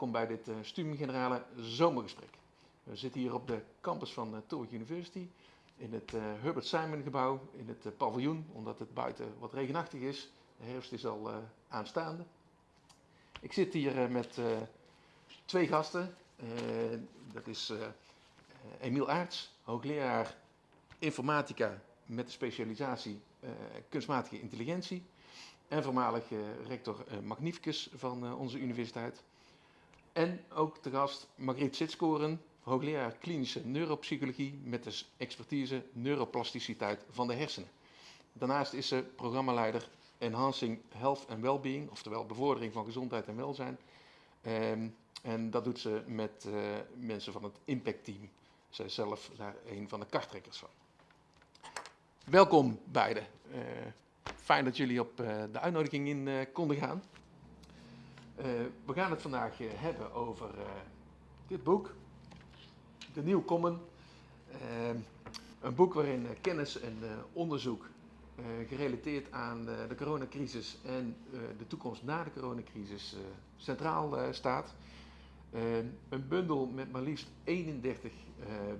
Welkom. Bij dit uh, Studium Generale Zomergesprek. We zitten hier op de campus van uh, Tilburg University in het uh, Herbert Simon gebouw, in het paviljoen, omdat het buiten wat regenachtig is. De herfst is al aanstaande. Ik zit hier met twee gasten. dat is Emiel Aarts, hoogleraar informatica met de specialisatie kunstmatige intelligentie en voormalig rector Magnificus van onze universiteit. En ook te gast Margriet Sitskoren, hoogleraar klinische neuropsychologie met de expertise neuroplasticiteit van de hersenen. Daarnaast is ze programmaleider Enhancing Health and Wellbeing, oftewel bevordering van gezondheid en welzijn. Um, en dat doet ze met mensen van het Impact Team. Zij is zelf daar een van de karttrekkers van. Welkom beiden. Fijn dat jullie op uh, de uitnodiging in konden gaan. Uh, we gaan het vandaag hebben over dit boek, De Nieuw Common. een boek waarin kennis en onderzoek gerelateerd aan de coronacrisis en de toekomst na de coronacrisis centraal staat. een bundel met maar liefst 31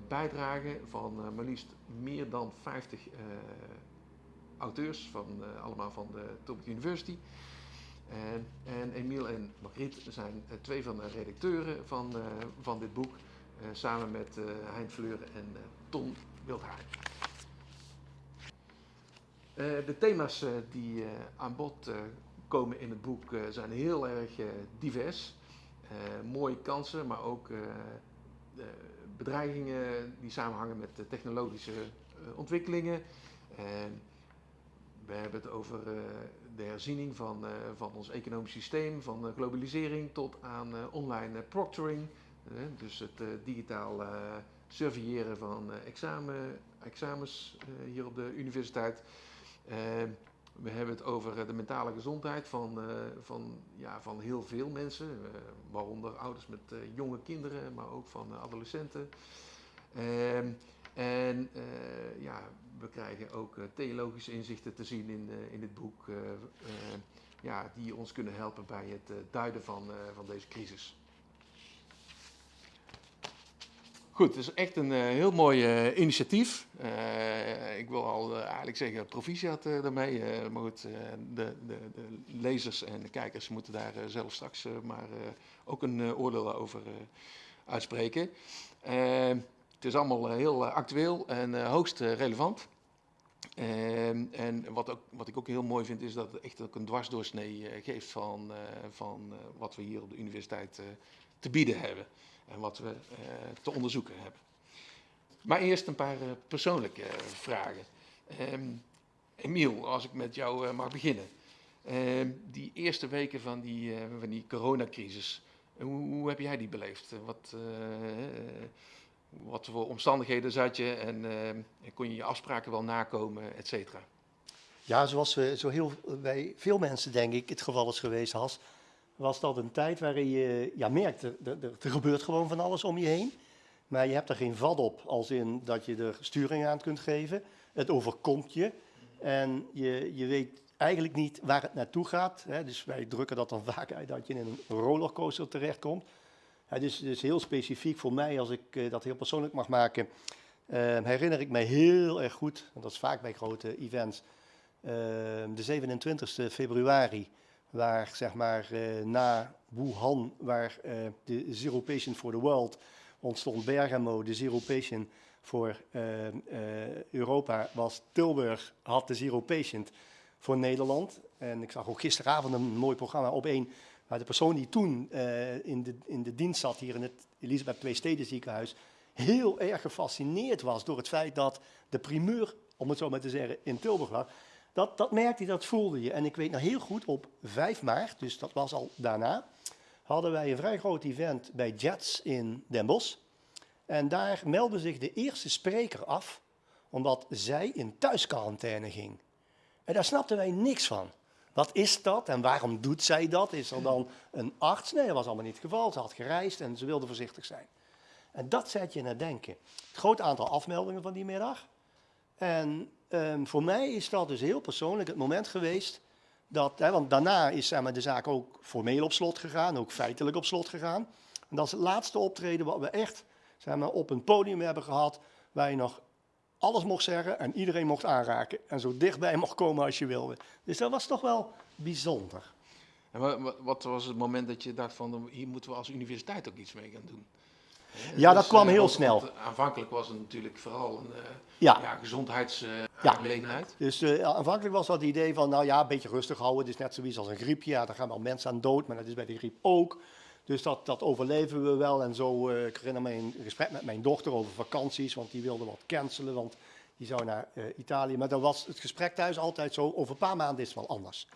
bijdragen van maar liefst meer dan 50 auteurs, van, allemaal van de Tilburg University. En, en Emiel en Margriet zijn uh, twee van de redacteuren van, uh, van dit boek, samen met Hein Fleuren en Ton Wildhaar. de thema's die aan bod komen in het boek zijn heel erg divers. mooie kansen, maar ook bedreigingen die samenhangen met technologische ontwikkelingen. We hebben het over uh, de herziening van, uh, van ons economisch systeem, van globalisering tot aan online proctoring. dus het digitaal surveilleren van examen, examens hier op de universiteit. we hebben het over de mentale gezondheid van, van, ja, van heel veel mensen, waaronder ouders met jonge kinderen, maar ook van adolescenten. Ehm, en ja, we krijgen ook uh, theologische inzichten te zien in, uh, in dit boek, uh, ja, die ons kunnen helpen bij het duiden van, van deze crisis. Goed, het is echt een heel mooi initiatief. ik wil al eigenlijk zeggen proficiat daarmee. maar goed, de, de, de, lezers en de kijkers moeten daar zelf straks maar ook een oordeel over uitspreken. Het is allemaal eh, heel eh, actueel en eh, hoogst relevant. Ehm, en wat, ook, wat ik ook heel mooi vind, is dat het echt ook een dwarsdoorsnee geeft van, van wat we hier op de universiteit te bieden hebben. En wat we te onderzoeken hebben. Maar eerst een paar persoonlijke vragen. Um, Emiel, als ik met jou mag beginnen. Uh, die eerste weken van die, van die coronacrisis, hoe, heb jij die beleefd? Wat, wat voor omstandigheden zat je en uh, kon je je afspraken wel nakomen, et cetera? Ja, zoals we, zo heel, bij veel mensen denk ik het geval is geweest, Has, was dat een tijd waarin je ja, merkt, er, er, er gebeurt gewoon van alles om je heen. Maar je hebt er geen vat op, als in dat je er sturing aan kunt geven. Het overkomt je en je, je weet eigenlijk niet waar het naartoe gaat. Hè. Dus wij drukken dat dan vaak uit dat je in een rollercoaster terechtkomt. Het is dus heel specifiek voor mij, als ik uh, dat heel persoonlijk mag maken, uh, herinner ik mij heel erg goed, en dat is vaak bij grote events, uh, de 27 februari, waar zeg maar na Wuhan, waar de Zero Patient for the World ontstond, Bergamo, de Zero Patient voor Europa, was Tilburg, had de Zero Patient voor Nederland. En ik zag ook gisteravond een mooi programma op één maar de persoon die toen uh, in, de, in de dienst zat hier in het Elisabeth II Steden ziekenhuis, heel erg gefascineerd was door het feit dat de primeur, om het zo maar te zeggen, in Tilburg lag. Dat, dat merkte je, dat voelde je. En ik weet nog heel goed, op 5 maart, dus dat was al daarna, hadden wij een vrij groot event bij Jets in Den Bosch. En daar meldde zich de eerste spreker af, omdat zij in thuisquarantaine ging. En daar snapten wij niks van. Wat is dat en waarom doet zij dat? Is er dan een arts? Nee, dat was allemaal niet het geval. Ze had gereisd en ze wilde voorzichtig zijn. En dat zet je naar denken. Het groot aantal afmeldingen van die middag. En um, voor mij is dat dus heel persoonlijk het moment geweest dat, hè, want daarna is zeg maar, de zaak ook formeel op slot gegaan, ook feitelijk op slot gegaan. En dat is het laatste optreden wat we echt zeg maar, op een podium hebben gehad, waar je nog alles mocht zeggen en iedereen mocht aanraken. En zo dichtbij mocht komen als je wilde. Dus dat was toch wel bijzonder. En wa- wa- wat was het moment dat je dacht van, hier moeten we als universiteit ook iets mee gaan doen? Ja, dat dus, kwam eh, heel want- snel. want aanvankelijk was het natuurlijk vooral een eh Ja. ja. gezondheidsaangelegenheid. Ja. aangelegenheid. Dus eh, aanvankelijk was dat het idee van, nou ja, een beetje rustig houden. Het is net zoiets als een griepje. Ja, daar gaan wel mensen aan dood, maar dat is bij de griep ook. Dus dat, dat overleven we wel. En zo, eh, ik herinner me een gesprek met mijn dochter over vakanties, want die wilde wat cancelen, want die zou naar eh, Italië. Maar dan was het gesprek thuis altijd zo, over een paar maanden is het wel anders.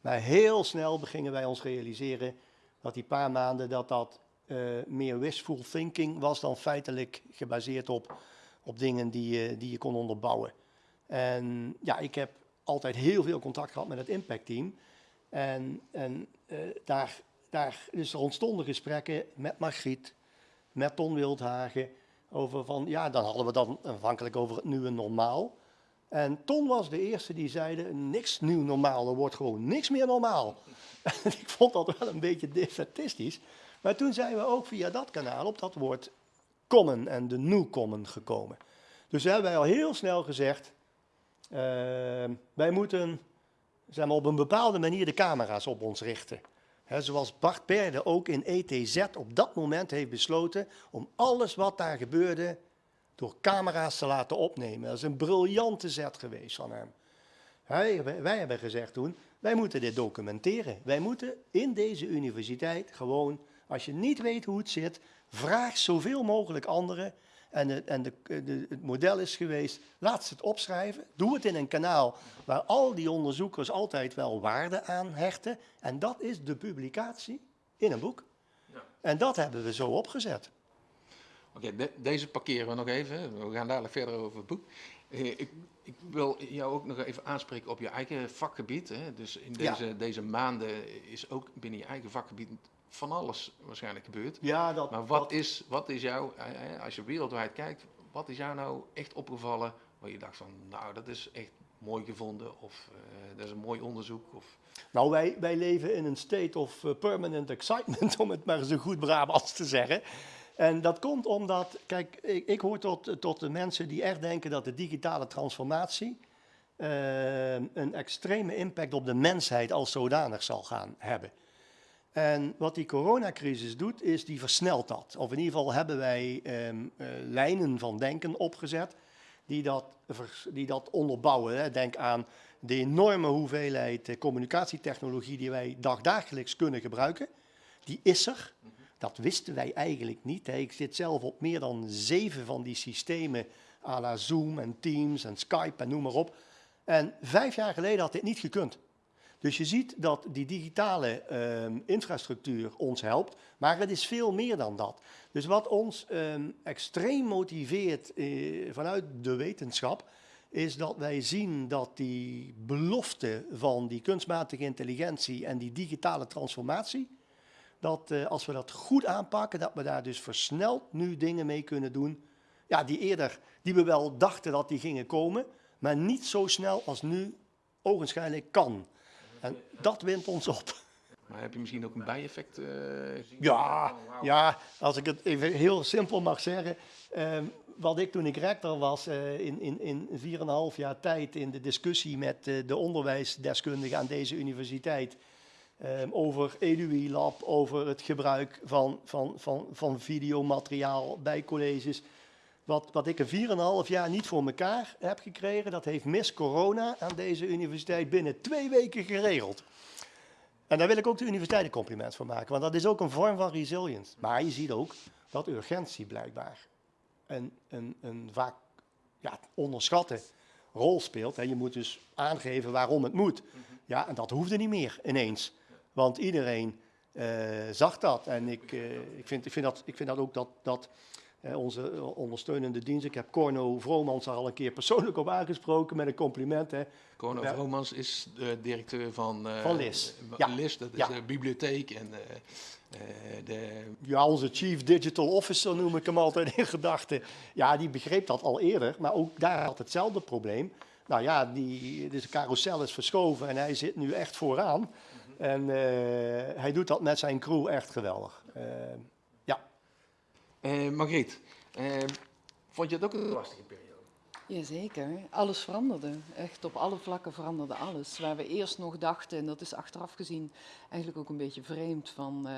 Maar heel snel begingen wij ons realiseren dat die paar maanden dat dat eh, meer wishful thinking was dan feitelijk gebaseerd op, op dingen die, die je kon onderbouwen. En ja, ik heb altijd heel veel contact gehad met het impactteam. En, en daar, daar, dus er ontstonden gesprekken met Margriet, met Ton Wildhagen, over van, ja, dan hadden we dan aanvankelijk over het nieuwe normaal. En Ton was de eerste die zeide, niks nieuw normaal, er wordt gewoon niks meer normaal. Ik vond dat wel een beetje defatistisch. Maar toen zijn we ook via dat kanaal op dat woord common en de new common gekomen. Dus hebben wij al heel snel gezegd, eh, wij moeten zeg maar, op een bepaalde manier de camera's op ons richten. Zoals Bart Perde ook in ETZ op dat moment heeft besloten om alles wat daar gebeurde door camera's te laten opnemen. Dat is een briljante zet geweest van hem. Wij hebben gezegd toen, wij moeten dit documenteren. Wij moeten in deze universiteit gewoon, als je niet weet hoe het zit, vraag zoveel mogelijk anderen. En, het, en de, de, het model is geweest, laat ze het opschrijven. Doe het in een kanaal waar al die onderzoekers altijd wel waarde aan hechten. En dat is de publicatie in een boek. Ja. En dat hebben we zo opgezet. Oké, de- deze parkeren we nog even. We gaan dadelijk verder over het boek. Eh, ik, ik wil jou ook nog even aanspreken op je eigen vakgebied. Hè. Dus in Ja. deze, deze maanden is ook binnen je eigen vakgebied van alles waarschijnlijk gebeurd. Ja, dat, Maar wat is, wat is jou, als je wereldwijd kijkt, wat is jou nou echt opgevallen waar je dacht van, nou dat is echt mooi gevonden of eh, dat is een mooi onderzoek? Of, Nou, wij, wij leven in een state of eh, permanent excitement, om het maar zo goed Brabants te zeggen. En dat komt omdat, kijk, ik, ik hoor tot, tot de mensen die echt denken dat de digitale transformatie eh, een extreme impact op de mensheid als zodanig zal gaan hebben. En wat die coronacrisis doet, is die versnelt dat. Of in ieder geval hebben wij ehm, eh, lijnen van denken opgezet die dat, die dat onderbouwen. Hè. Denk aan de enorme hoeveelheid eh, communicatietechnologie die wij dagdagelijks kunnen gebruiken. Die is er. Dat wisten wij eigenlijk niet. Ik zit zelf op meer dan zeven van die systemen, à la Zoom en Teams en Skype en noem maar op. En vijf jaar geleden had dit niet gekund. Dus je ziet dat die digitale ehm, infrastructuur ons helpt, maar het is veel meer dan dat. Dus wat ons ehm, extreem motiveert eh, vanuit de wetenschap, is dat wij zien dat die belofte van die kunstmatige intelligentie en die digitale transformatie, dat eh, als we dat goed aanpakken, dat we daar dus versneld nu dingen mee kunnen doen, ja, die eerder, die we wel dachten dat die gingen komen, maar niet zo snel als nu ogenschijnlijk kan. En dat wint ons op. maar heb je misschien ook een bijeffect gezien? Ja, ja, als ik het even heel simpel mag zeggen. ehm, wat ik toen ik rector was, eh, in, in, in 4,5 jaar tijd in de discussie met eh, de onderwijsdeskundigen aan deze universiteit. ehm, over EduI Lab, over het gebruik van, van, van, van videomateriaal bij colleges. Wat, wat ik in 4,5 jaar niet voor elkaar heb gekregen, dat heeft Miss Corona aan deze universiteit binnen twee weken geregeld. En daar wil ik ook de universiteit een compliment voor maken, want dat is ook een vorm van resilience. Maar je ziet ook dat urgentie blijkbaar een, een, een vaak ja, onderschatte rol speelt. Hè. Je moet dus aangeven waarom het moet. Ja, en dat hoefde niet meer ineens. Want iedereen eh, zag dat. En ik, eh, ik, vind, ik, vind, dat, ik vind dat ook dat, dat onze ondersteunende dienst, ik heb Corno Vromans daar al een keer persoonlijk op aangesproken met een compliment. Hè. Corno Ja. Vromans is de directeur van, eh, Van LIS. eh, Ja. LIS, dat is Ja. de bibliotheek en eh, eh, de Ja, onze chief digital officer noem ik hem altijd in gedachten. Ja, die begreep dat al eerder, maar ook daar had hetzelfde probleem. Nou ja, die, dus de carousel is verschoven en hij zit nu echt vooraan. En eh, hij doet dat met zijn crew echt geweldig. Eh Margriet, eh, vond je het ook een lastige periode? Jazeker, alles veranderde. Echt op alle vlakken veranderde alles. Waar we eerst nog dachten, en dat is achteraf gezien eigenlijk ook een beetje vreemd, van eh,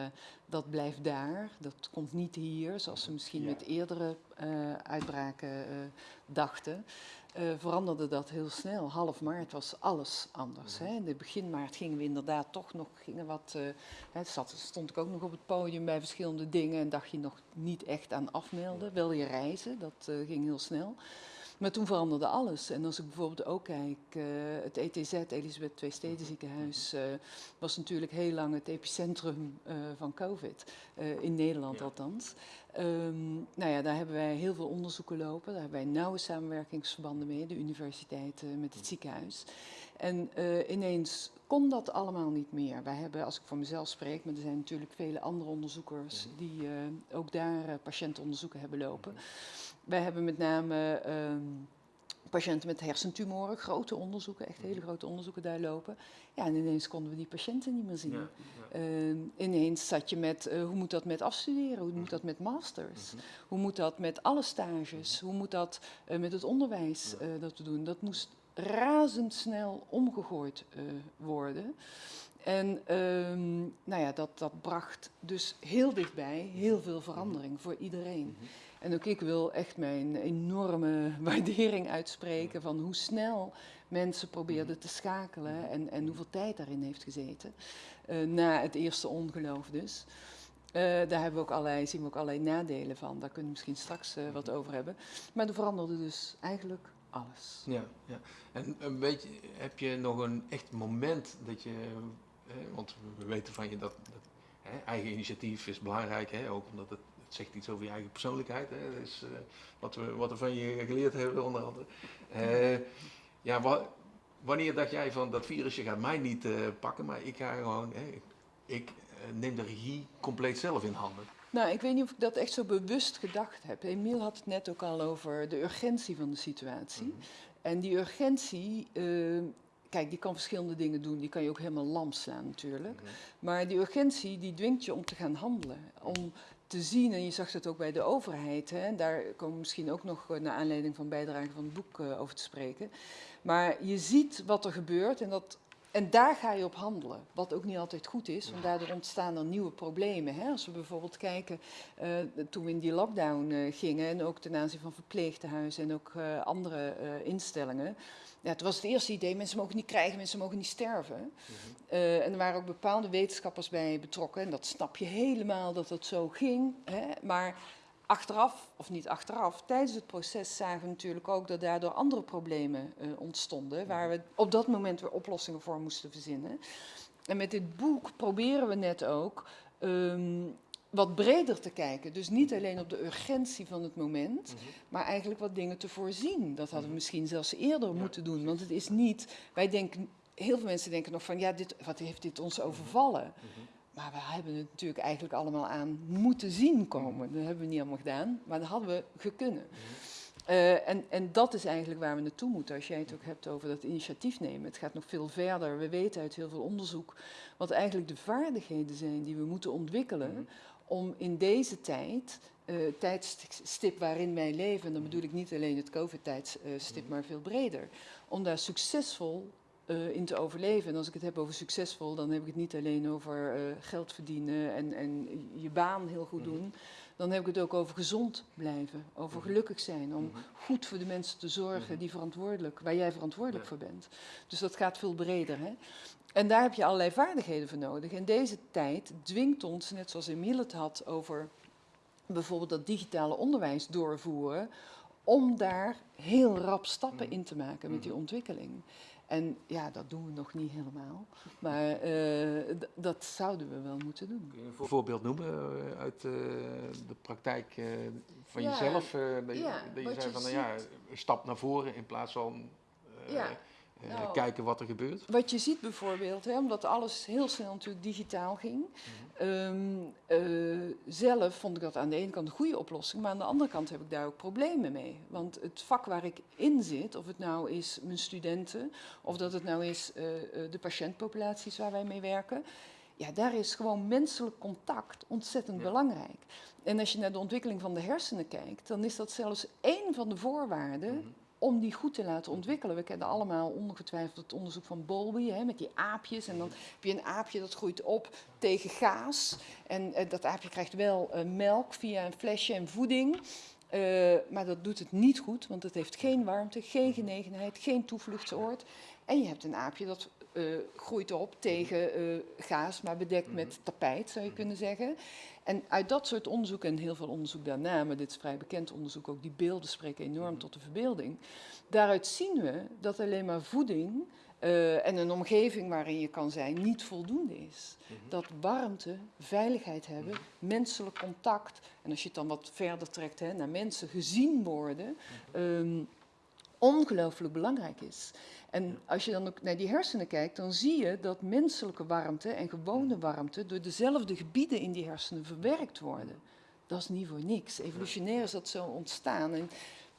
dat blijft daar, dat komt niet hier, zoals we misschien Ja. met eerdere uitbraken dachten. Eh, veranderde dat heel snel. Half maart was alles anders. Hè. In de begin maart gingen we inderdaad toch nog gingen wat. eh, hè, zat, stond ik ook nog op het podium bij verschillende dingen en dacht je nog niet echt aan afmelden. Wel je reizen, dat eh, ging heel snel. Maar toen veranderde alles. En als ik bijvoorbeeld ook kijk, het ETZ, Elisabeth Twee Steden Ziekenhuis, was natuurlijk heel lang het epicentrum van COVID. in Nederland Ja. althans. Ehm, nou ja, daar hebben wij heel veel onderzoeken lopen. Daar hebben wij nauwe samenwerkingsverbanden mee, de universiteit eh, met het ziekenhuis. En eh, ineens kon dat allemaal niet meer. Wij hebben, als ik voor mezelf spreek, maar er zijn natuurlijk vele andere onderzoekers die eh, ook daar patiëntenonderzoeken hebben lopen. Wij hebben met name ehm, patiënten met hersentumoren, grote onderzoeken, echt hele grote onderzoeken daar lopen. Ja, en ineens konden we die patiënten niet meer zien. Ja, ja. Ehm, ineens zat je met, eh, hoe moet dat met afstuderen? Hoe moet dat met masters? Mhm. Hoe moet dat met alle stages? Hoe moet dat eh, met het onderwijs eh, dat we doen? Dat moest razendsnel omgegooid eh, worden. En ehm, nou ja, dat, dat bracht dus heel dichtbij heel veel verandering voor iedereen. Mhm. En ook ik wil echt mijn enorme waardering uitspreken van hoe snel mensen probeerden te schakelen en, en hoeveel tijd daarin heeft gezeten. Eh, na het eerste ongeloof dus. Eh, daar hebben we ook allerlei, zien we ook allerlei nadelen van. Daar kunnen we misschien straks eh, wat over hebben. Maar er veranderde dus eigenlijk alles. Ja, ja. En een beetje, heb je nog een echt moment dat je, eh, want we weten van je dat, dat hè, eigen initiatief is belangrijk, hè, ook omdat het, het zegt iets over je eigen persoonlijkheid. Hè, dat is eh, wat, we, wat we van je geleerd hebben onder andere. Eh, ja, wa- wanneer dacht jij van dat virusje gaat mij niet eh, pakken, maar ik ga gewoon, ik, neem de regie compleet zelf in handen. Nou, ik weet niet of ik dat echt zo bewust gedacht heb. Emiel had het net ook al over de urgentie van de situatie. En die urgentie, eh, kijk, die kan verschillende dingen doen. Die kan je ook helemaal lam slaan natuurlijk. Maar die urgentie, die dwingt je om te gaan handelen. Om te zien, en je zag het ook bij de overheid, hè, daar komen we misschien ook nog eh, naar aanleiding van bijdrage van het boek eh, over te spreken. Maar je ziet wat er gebeurt en, dat, en daar ga je op handelen. Wat ook niet altijd goed is, want daardoor ontstaan er nieuwe problemen. Hè. Als we bijvoorbeeld kijken, eh, toen we in die lockdown eh, gingen, en ook ten aanzien van verpleegtehuizen en ook eh, andere instellingen. Ja, het was het eerste idee, mensen mogen niet krijgen, mensen mogen niet sterven. Eh, en er waren ook bepaalde wetenschappers bij betrokken. En dat snap je helemaal dat dat zo ging. Hè? Maar achteraf, of niet achteraf, tijdens het proces zagen we natuurlijk ook dat daardoor andere problemen eh, ontstonden. Waar we op dat moment weer oplossingen voor moesten verzinnen. En met dit boek proberen we net ook ehm, wat breder te kijken. Dus niet alleen op de urgentie van het moment, maar eigenlijk wat dingen te voorzien. Dat hadden we misschien zelfs eerder moeten doen. Want het is niet, wij denken, heel veel mensen denken nog van, ja, dit, wat heeft dit ons overvallen? Maar we hebben het natuurlijk eigenlijk allemaal aan moeten zien komen. Dat hebben we niet allemaal gedaan, maar dat hadden we gekunnen. Eh, en, en dat is eigenlijk waar we naartoe moeten. Als jij het ook hebt over dat initiatief nemen. Het gaat nog veel verder. We weten uit heel veel onderzoek wat eigenlijk de vaardigheden zijn die we moeten ontwikkelen om in deze tijd, eh tijdstip waarin wij leven, en dan bedoel ik niet alleen het COVID-tijdstip, maar veel breder, om daar succesvol eh, in te overleven. En als ik het heb over succesvol, dan heb ik het niet alleen over eh, geld verdienen en, en je baan heel goed doen. Dan heb ik het ook over gezond blijven, over gelukkig zijn, om goed voor de mensen te zorgen die verantwoordelijk, waar jij verantwoordelijk Ja. voor bent. Dus dat gaat veel breder. Hè? En daar heb je allerlei vaardigheden voor nodig. En deze tijd dwingt ons, net zoals Emiel het had over bijvoorbeeld dat digitale onderwijs doorvoeren, om daar heel rap stappen in te maken met die ontwikkeling. En ja, dat doen we nog niet helemaal, maar eh, dat zouden we wel moeten doen. Kun je een voorbeeld noemen eh, uit eh, de praktijk van Ja, jezelf? dat je, ja, dat je zei je van, nou ja, een stap naar voren in plaats van... Ja. Eh, Nou. kijken wat er gebeurt. Wat je ziet bijvoorbeeld, hè, omdat alles heel snel natuurlijk digitaal ging. ehm, eh, zelf vond ik dat aan de ene kant een goede oplossing, maar aan de andere kant heb ik daar ook problemen mee. Want het vak waar ik in zit, of het nou is mijn studenten, of dat het nou is eh, de patiëntpopulaties waar wij mee werken, ja, daar is gewoon menselijk contact ontzettend Ja. belangrijk. En als je naar de ontwikkeling van de hersenen kijkt, dan is dat zelfs één van de voorwaarden Mhm. Om die goed te laten ontwikkelen. We kennen allemaal ongetwijfeld het onderzoek van Bowlby hè, met die aapjes. En dan heb je een aapje dat groeit op tegen gaas. En eh, dat aapje krijgt wel eh, melk via een flesje en voeding. Eh, maar dat doet het niet goed, want het heeft geen warmte, geen genegenheid, geen toevluchtsoord. En je hebt een aapje dat eh, groeit op tegen eh, gaas, maar bedekt met tapijt, zou je kunnen zeggen. En uit dat soort onderzoek en heel veel onderzoek daarna, maar dit is vrij bekend onderzoek, ook die beelden spreken enorm tot de verbeelding. Daaruit zien we dat alleen maar voeding eh, en een omgeving waarin je kan zijn niet voldoende is. Dat warmte, veiligheid hebben, menselijk contact en als je het dan wat verder trekt hè, naar mensen gezien worden, ehm, ongelooflijk belangrijk is. En als je dan ook naar die hersenen kijkt, dan zie je dat menselijke warmte en gewone warmte door dezelfde gebieden in die hersenen verwerkt worden. Dat is niet voor niks. Evolutionair is dat zo ontstaan. En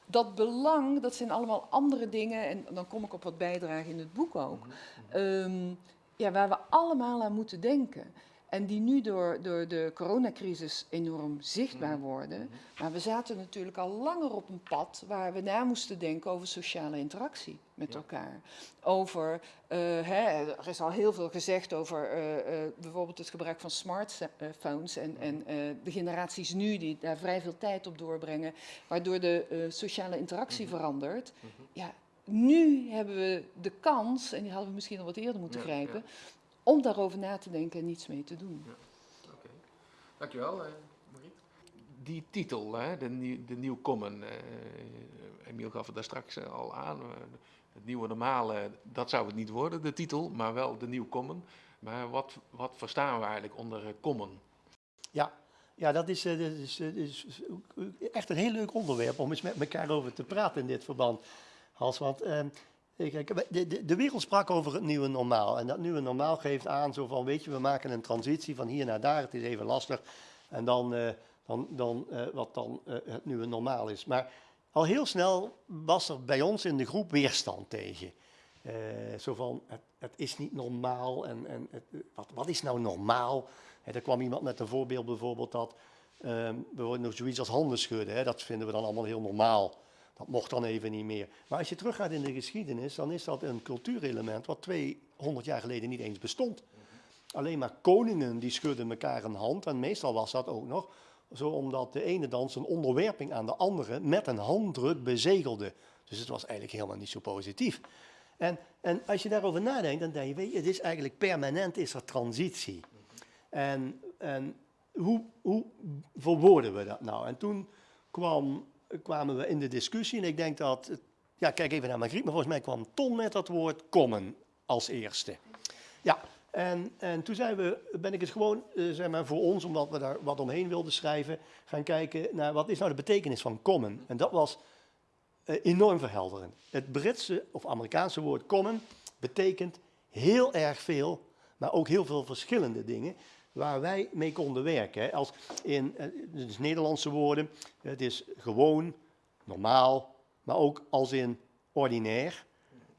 dat belang, dat zijn allemaal andere dingen. En dan kom ik op wat bijdragen in het boek ook. ehm, ja, waar we allemaal aan moeten denken. En die nu door, door de coronacrisis enorm zichtbaar worden. Maar we zaten natuurlijk al langer op een pad waar we na moesten denken over sociale interactie met Ja. elkaar. Over, eh, hè, er is al heel veel gezegd over eh, eh, bijvoorbeeld het gebruik van smartphones en, en eh, de generaties nu die daar vrij veel tijd op doorbrengen, waardoor de sociale interactie verandert. Ja, nu hebben we de kans, en die hadden we misschien al wat eerder moeten Ja, grijpen, om daarover na te denken en niets mee te doen. Oké. Dankjewel, eh Mariet. Die titel, hè, de, nieuw, de Nieuw Common, eh, Emiel gaf het daar straks eh, al aan. het nieuwe normale, dat zou het niet worden, de titel, maar wel de Nieuw Common. Maar wat, wat verstaan we eigenlijk onder common? Ja, ja dat, is, eh, dat is, is echt een heel leuk onderwerp om eens met elkaar over te praten in dit verband. Hans, want ehm, de, de, de wereld sprak over het nieuwe normaal. En dat nieuwe normaal geeft aan zo van, weet je, we maken een transitie van hier naar daar. Het is even lastig. En dan, eh, dan, dan eh, wat dan eh, het nieuwe normaal is. Maar al heel snel was er bij ons in de groep weerstand tegen. Zo van, het, het is niet normaal en, en het, wat, wat is nou normaal? Hè, er kwam iemand met een voorbeeld bijvoorbeeld dat ehm bijvoorbeeld nog zoiets als handen schudden. Hè, dat vinden we dan allemaal heel normaal. Mocht dan even niet meer. Maar als je teruggaat in de geschiedenis, dan is dat een cultuurelement wat 200 jaar geleden niet eens bestond. Alleen maar koningen die schudden elkaar een hand. En meestal was dat ook nog zo omdat de ene dan zijn onderwerping aan de andere met een handdruk bezegelde. Dus het was eigenlijk helemaal niet zo positief. En, en als je daarover nadenkt, dan denk je, weet je, het is eigenlijk permanent is er transitie. En, en hoe, hoe verwoorden we dat nou? En toen kwam, kwamen we in de discussie en ik denk dat, ja kijk even naar Margriet, maar volgens mij kwam Ton met dat woord komen als eerste. Ja, en, en toen zijn we, ben ik het gewoon, eh, zeg maar, voor ons, omdat we daar wat omheen wilden schrijven, gaan kijken naar wat is nou de betekenis van common. En dat was eh, enorm verhelderend. Het Britse of Amerikaanse woord common betekent heel erg veel, maar ook heel veel verschillende dingen waar wij mee konden werken. hè. Als in eh, dus Nederlandse woorden, het is gewoon, normaal, maar ook als in ordinair,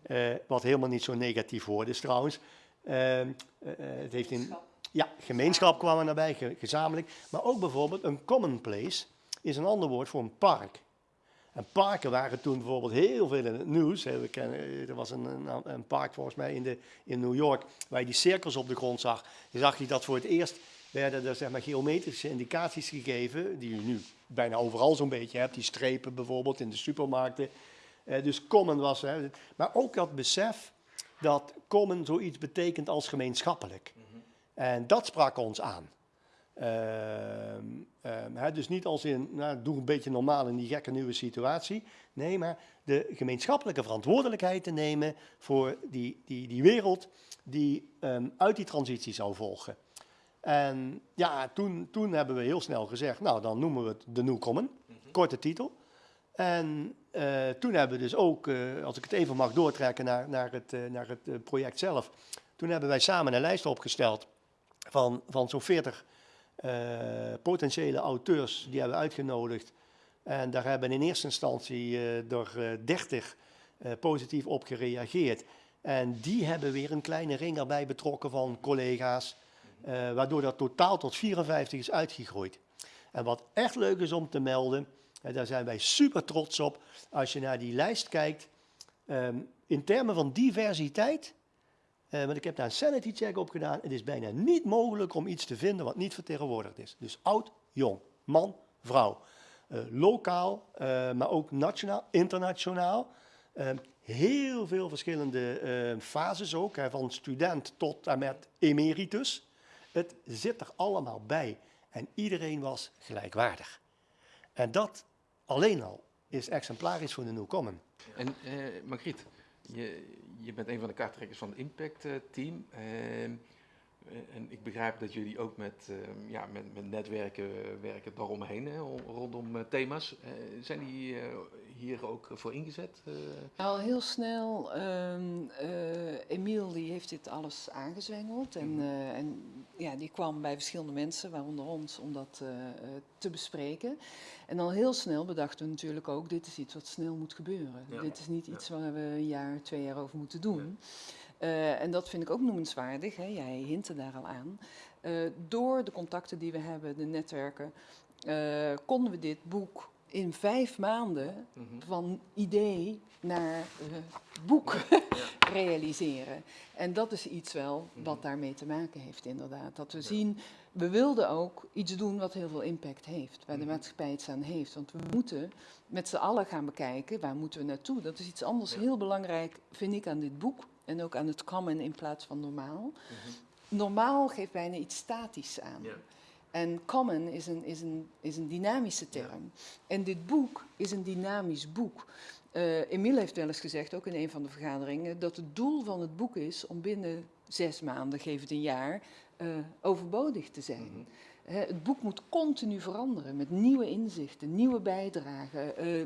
eh, wat helemaal niet zo'n negatief woord is trouwens. Eh, het heeft in, ja, gemeenschap kwam daarbij, ge- gezamenlijk. Maar ook bijvoorbeeld een commonplace is een ander woord voor een park. En parken waren toen bijvoorbeeld heel veel in het nieuws. We kennen, eh, er was een, een, een park volgens mij in, de, in New York waar je die cirkels op de grond zag. Je zag je dat voor het eerst werden er zeg maar, geometrische indicaties gegeven, die je nu bijna overal zo'n beetje hebt. Die strepen bijvoorbeeld in de supermarkten. Eh, dus common was, hè. maar ook dat besef dat common zoiets betekent als gemeenschappelijk. En dat sprak ons aan. Ehm, ehm, hè, dus niet als in, nou, doe een beetje normaal in die gekke nieuwe situatie. Nee, maar de gemeenschappelijke verantwoordelijkheid te nemen voor die, die, die wereld die ehm, uit die transitie zou volgen. En ja, toen, toen hebben we heel snel gezegd, nou dan noemen we het de New Common, korte titel. En eh, toen hebben we dus ook, eh, als ik het even mag doortrekken naar, naar het, eh, naar het project zelf. Toen hebben wij samen een lijst opgesteld van, van zo'n 40 eh, potentiële auteurs die hebben uitgenodigd. En daar hebben in eerste instantie eh door eh, 30 eh, positief op gereageerd. En die hebben weer een kleine ring erbij betrokken van collega's, eh, waardoor dat totaal tot 54 is uitgegroeid. En wat echt leuk is om te melden, en daar zijn wij super trots op, als je naar die lijst kijkt, ehm, in termen van diversiteit, eh, want ik heb daar een sanity check op gedaan, het is bijna niet mogelijk om iets te vinden wat niet vertegenwoordigd is. Dus oud, jong, man, vrouw. Eh, lokaal, eh, maar ook nationaal, internationaal. Ehm, heel veel verschillende eh, fases ook, hè, van student tot en met emeritus. Het zit er allemaal bij en iedereen was gelijkwaardig. En dat alleen al is exemplarisch voor de New Common. En Margriet, je, je bent een van de kaarttrekkers van het Impact eh, Team. Eh, en ik begrijp dat jullie ook met, ehm, ja, met, met netwerken werken daaromheen, hè, ro- rondom eh, thema's. Eh, zijn die hier ook voor ingezet? Al heel snel, eh, Emiel die heeft dit alles aangezwengeld en, eh, en ja, die kwam bij verschillende mensen, waaronder ons, om dat te bespreken. En al heel snel bedachten we natuurlijk ook, dit is iets wat snel moet gebeuren. Ja. Dit is niet Ja. iets waar we een jaar, twee jaar over moeten doen. Eh, en dat vind ik ook noemenswaardig, hè? jij hintte daar al aan. Eh, door de contacten die we hebben, de netwerken, eh, konden we dit boek in vijf maanden Mhm. van idee naar boek realiseren. En dat is iets wel wat daarmee te maken heeft, inderdaad. Dat we zien, we wilden ook iets doen wat heel veel impact heeft, waar de maatschappij iets aan heeft. Want we moeten met z'n allen gaan bekijken, waar moeten we naartoe? Dat is iets anders heel belangrijk, vind ik, aan dit boek. En ook aan het common in plaats van normaal. Normaal geeft bijna iets statisch aan. En common is een, is een, is een dynamische term. En dit boek is een dynamisch boek. Eh Emile heeft wel eens gezegd, ook in een van de vergaderingen, dat het doel van het boek is om binnen zes maanden, geef het een jaar, eh, overbodig te zijn. Hè, het boek moet continu veranderen met nieuwe inzichten, nieuwe bijdragen. eh,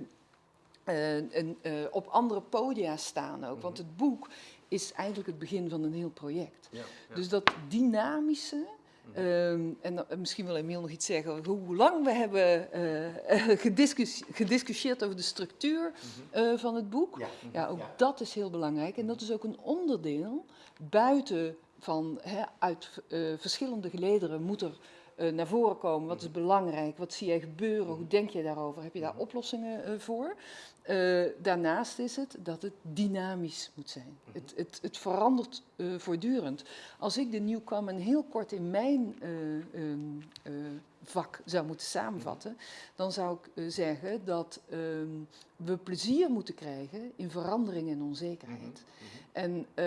en, op andere podia staan ook. Want het boek is eigenlijk het begin van een heel project. Ja, ja. Dus dat dynamische. ehm, en en misschien wil Emiel nog iets zeggen hoe lang we hebben eh, eh, gediscus- gediscussieerd over de structuur eh, van het boek. Ja. Ja, ook Ja. dat is heel belangrijk. En dat is ook een onderdeel buiten van uit eh, verschillende gelederen moet er eh, naar voren komen. Wat is belangrijk? Wat zie jij gebeuren? Hoe denk je daarover? Heb je daar oplossingen eh, voor? Eh, daarnaast is het dat het dynamisch moet zijn. Het, het, het verandert eh, voortdurend. Als ik de Common heel kort in mijn eh, ehm, eh, vak zou moeten samenvatten, dan zou ik eh, zeggen dat ehm, we plezier moeten krijgen in verandering en onzekerheid. En, eh,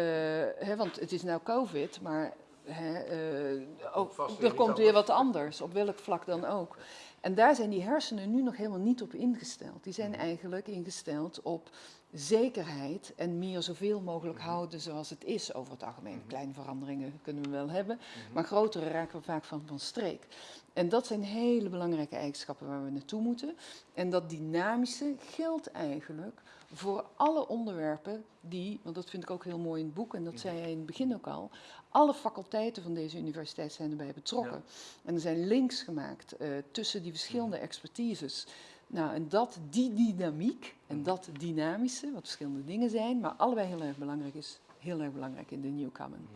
hè, want het is nou COVID, maar hè, eh, ook, weer er komt weer wat anders, op welk vlak dan ook. En daar zijn die hersenen nu nog helemaal niet op ingesteld. Die zijn eigenlijk ingesteld op zekerheid en meer zoveel mogelijk houden zoals het is over het algemeen. Kleine veranderingen kunnen we wel hebben, maar grotere raken we vaak van, van streek. En dat zijn hele belangrijke eigenschappen waar we naartoe moeten. En dat dynamische geldt eigenlijk voor alle onderwerpen die, want dat vind ik ook heel mooi in het boek, en dat zei jij in het begin ook al, alle faculteiten van deze universiteit zijn erbij betrokken. En er zijn links gemaakt eh, tussen die verschillende expertises. Nou, en dat, die dynamiek en dat dynamische, wat verschillende dingen zijn, maar allebei heel erg belangrijk is, heel erg belangrijk in de New Common.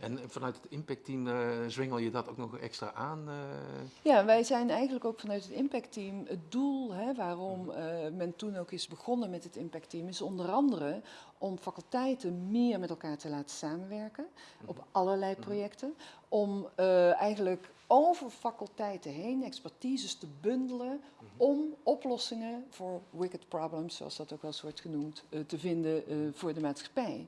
En vanuit het Impact Team eh, zwengel je dat ook nog extra aan? eh? Ja, wij zijn eigenlijk ook vanuit het impactteam het doel hè, waarom eh, men toen ook is begonnen met het impactteam, is onder andere om faculteiten meer met elkaar te laten samenwerken op allerlei projecten. Om eigenlijk over faculteiten heen expertises te bundelen om oplossingen voor wicked problems, zoals dat ook wel eens wordt genoemd, te vinden voor de maatschappij.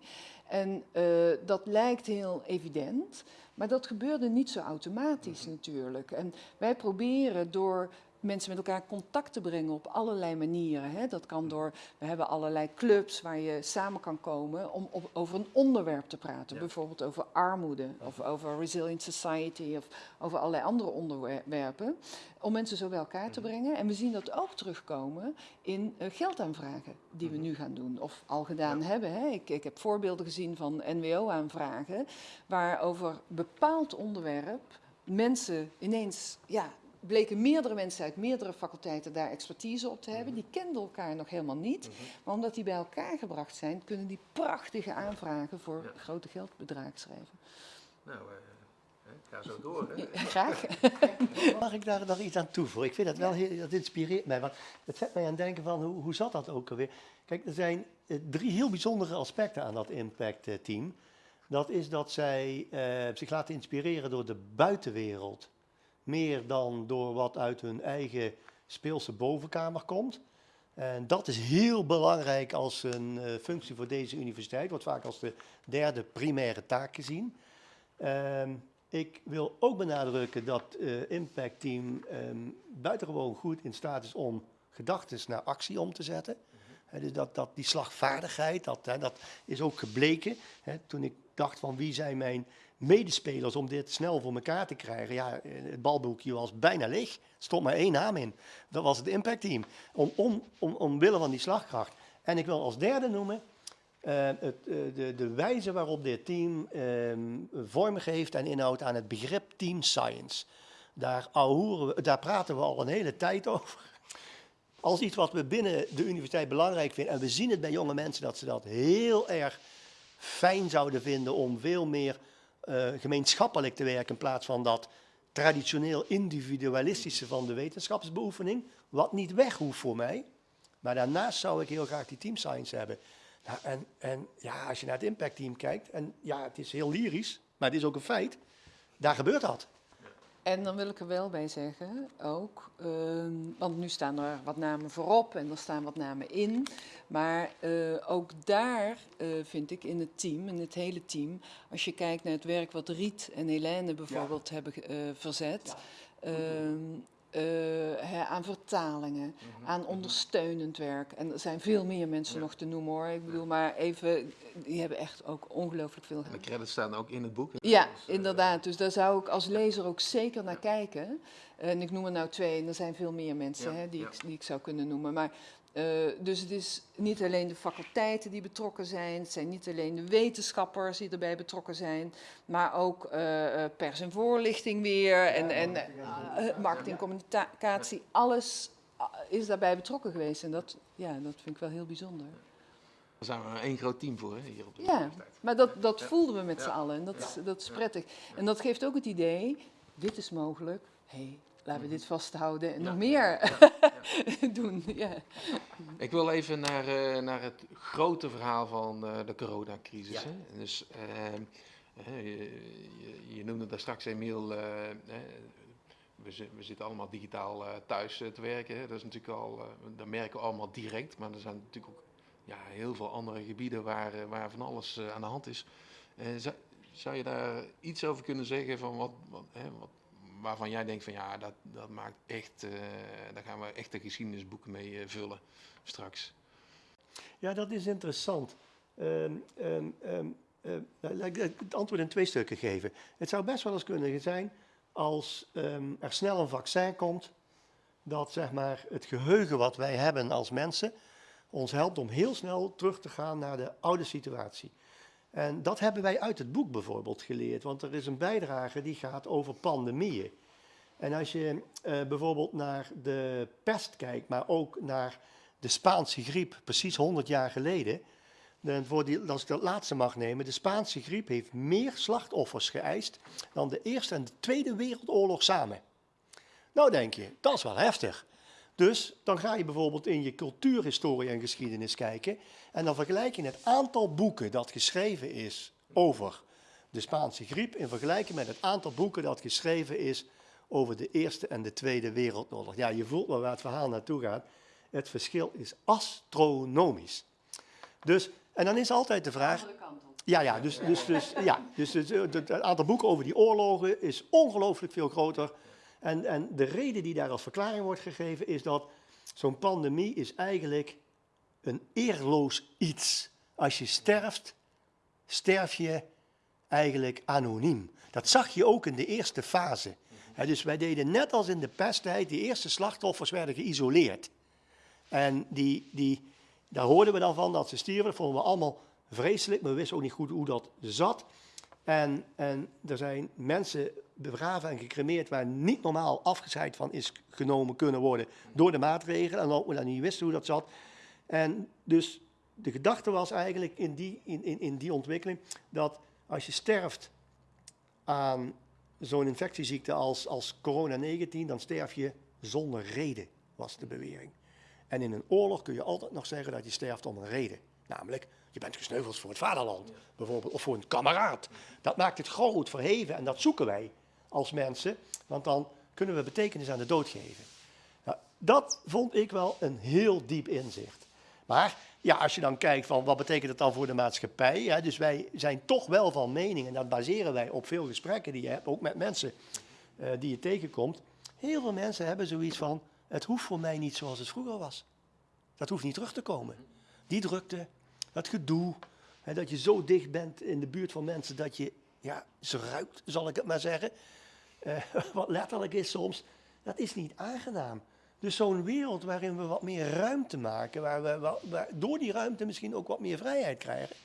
En eh, dat lijkt heel evident, maar dat gebeurde niet zo automatisch natuurlijk. En wij proberen door mensen met elkaar contact te brengen op allerlei manieren. Hè. Dat kan door, we hebben allerlei clubs waar je samen kan komen om op, over een onderwerp te praten. Ja. Bijvoorbeeld over armoede of over resilient society of over allerlei andere onderwerpen. Om mensen zo bij elkaar te brengen. En we zien dat ook terugkomen in eh, geldaanvragen die we nu gaan doen of al gedaan Ja. hebben. Hè. Ik, ik heb voorbeelden gezien van NWO-aanvragen waar over bepaald onderwerp mensen ineens, ja, bleken meerdere mensen uit meerdere faculteiten daar expertise op te hebben. Die kenden elkaar nog helemaal niet. Maar omdat die bij elkaar gebracht zijn, kunnen die prachtige aanvragen voor Ja. grote geldbedragen schrijven. Nou, eh, hè, ga zo door. Hè. Ja, graag. Mag ik daar nog iets aan toevoegen? Ik vind dat wel heel, dat inspireert mij. Want het zet mij aan het denken van hoe, hoe zat dat ook alweer? Kijk, er zijn eh, drie heel bijzondere aspecten aan dat Impact eh, team. Dat is dat zij eh, zich laten inspireren door de buitenwereld. Meer dan door wat uit hun eigen speelse bovenkamer komt. En dat is heel belangrijk als een eh, functie voor deze universiteit. Wordt vaak als de derde primaire taak gezien. Ehm, ik wil ook benadrukken dat eh Impact Team ehm, buitengewoon goed in staat is om gedachten naar actie om te zetten. Dus dat, dat, die slagvaardigheid, dat, dat is ook gebleken. Toen ik dacht van wie zijn mijn medespelers om dit snel voor elkaar te krijgen. Ja, het balboekje was bijna leeg. Er stond maar één naam in. Dat was het Impact Team. Om, om, om, omwille van die slagkracht. En ik wil als derde noemen eh, het, eh, de, de wijze waarop dit team ehm, vorm geeft en inhoud aan het begrip team science. Daar, we, daar praten we al een hele tijd over. Als iets wat we binnen de universiteit belangrijk vinden. En we zien het bij jonge mensen dat ze dat heel erg fijn zouden vinden om veel meer eh, gemeenschappelijk te werken in plaats van dat traditioneel individualistische van de wetenschapsbeoefening, wat niet weg hoeft voor mij. Maar daarnaast zou ik heel graag die team science hebben. Nou, en, en ja, als je naar het impact team kijkt, en ja, het is heel lyrisch, maar het is ook een feit, daar gebeurt dat. En dan wil ik er wel bij zeggen, ook, ehm, want nu staan er wat namen voorop en er staan wat namen in. Maar eh, ook daar eh, vind ik in het team, in het hele team, als je kijkt naar het werk wat Riet en Helene bijvoorbeeld hebben eh, verzet. ehm, eh, hè, aan vertalingen, aan ondersteunend werk. En er zijn veel meer mensen Ja. nog te noemen hoor. Ik bedoel, maar even, die hebben echt ook ongelooflijk veel En de credits staan ook in het boek. ja, Dus, eh, inderdaad. Dus daar zou ik als lezer ook zeker naar kijken. En ik noem er nou twee, en er zijn veel meer mensen Ja, hè, die, ja. ik, die ik zou kunnen noemen. Maar, eh, dus het is niet alleen de faculteiten die betrokken zijn, het zijn niet alleen de wetenschappers die erbij betrokken zijn, maar ook eh, eh, pers en voorlichting weer en, en marketing, communicatie, alles is daarbij betrokken geweest. En dat, ja, dat vind ik wel heel bijzonder. Daar zijn we één groot team voor hè, hier op de Ja, universiteit. maar dat, dat Ja. voelden we met Ja. z'n allen en dat, is- dat is Ja. prettig. En dat geeft ook het idee, dit is mogelijk, hé, hey, laten we dit vasthouden en Mhm. Ja. nog meer Ja, doen. Ja. Ik wil even naar, eh, naar het grote verhaal van eh, de coronacrisis. Ja. Hè? Dus, ehm, hè, je, je, je noemde daar straks, Emiel, eh, hè, we, we zitten allemaal digitaal eh, thuis te werken. Hè? Dat is natuurlijk al, eh, dat merken we allemaal direct, maar er zijn natuurlijk ook ja, heel veel andere gebieden waar, waar van alles eh, aan de hand is. Eh, zou, zou je daar iets over kunnen zeggen van wat, wat, hè, wat, waarvan jij denkt van ja, dat, dat maakt echt, eh, daar gaan we echt de geschiedenisboeken mee eh, vullen straks. Ja, dat is interessant. Nou, laat ik het antwoord in twee stukken geven. Het zou best wel eens kunnen zijn als ehm, er snel een vaccin komt, dat zeg maar, het geheugen wat wij hebben als mensen ons helpt om heel snel terug te gaan naar de oude situatie. En dat hebben wij uit het boek bijvoorbeeld geleerd, want er is een bijdrage die gaat over pandemieën. En als je eh, bijvoorbeeld naar de pest kijkt, maar ook naar de Spaanse griep, precies 100 jaar geleden. Dan voor die, als ik dat laatste mag nemen, de Spaanse griep heeft meer slachtoffers geëist dan de Eerste en de Tweede Wereldoorlog samen. Nou denk je, dat is wel heftig. Dus dan ga je bijvoorbeeld in je cultuurhistorie en geschiedenis kijken en dan vergelijk je het aantal boeken dat geschreven is over de Spaanse griep in vergelijking met het aantal boeken dat geschreven is over de Eerste en de Tweede Wereldoorlog. Ja, je voelt wel waar het verhaal naartoe gaat. Het verschil is astronomisch. Dus, en dan is altijd de vraag. Ja, ja, dus, dus, dus, ja, dus het, aantal boeken over die oorlogen is ongelooflijk veel groter. En, en de reden die daar als verklaring wordt gegeven is dat zo'n pandemie is eigenlijk een eerloos iets. Als je sterft, sterf je eigenlijk anoniem. Dat zag je ook in de eerste fase. Hè, dus wij deden net als in de pesttijd, die eerste slachtoffers werden geïsoleerd. En die, die, daar hoorden we dan van dat ze stierven. Dat vonden we allemaal vreselijk, maar we wisten ook niet goed hoe dat zat. En, en er zijn mensen begraven en gecremeerd waar niet normaal afgescheid van is genomen kunnen worden door de maatregelen. En ook we dan niet wisten hoe dat zat. En dus de gedachte was eigenlijk in die, in, in die ontwikkeling dat als je sterft aan zo'n infectieziekte als, als corona-19, dan sterf je zonder reden, was de bewering. En in een oorlog kun je altijd nog zeggen dat je sterft om een reden. Namelijk, je bent gesneuveld voor het vaderland, bijvoorbeeld, of voor een kameraad. Dat maakt het groot, verheven en dat zoeken wij als mensen, want dan kunnen we betekenis aan de dood geven. Nou, dat vond ik wel een heel diep inzicht. Maar ja, als je dan kijkt van wat betekent het dan voor de maatschappij, dus wij zijn toch wel van mening, en dat baseren wij op veel gesprekken die je hebt, ook met mensen uh, die je tegenkomt. Heel veel mensen hebben zoiets van, het hoeft voor mij niet zoals het vroeger was. Dat hoeft niet terug te komen. Die drukte, dat gedoe, hè, dat je zo dicht bent in de buurt van mensen dat je ja, ze ruikt, zal ik het maar zeggen. Uh, wat letterlijk is soms, dat is niet aangenaam. Dus zo'n wereld waarin we wat meer ruimte maken, waar we door die ruimte misschien ook wat meer vrijheid krijgen.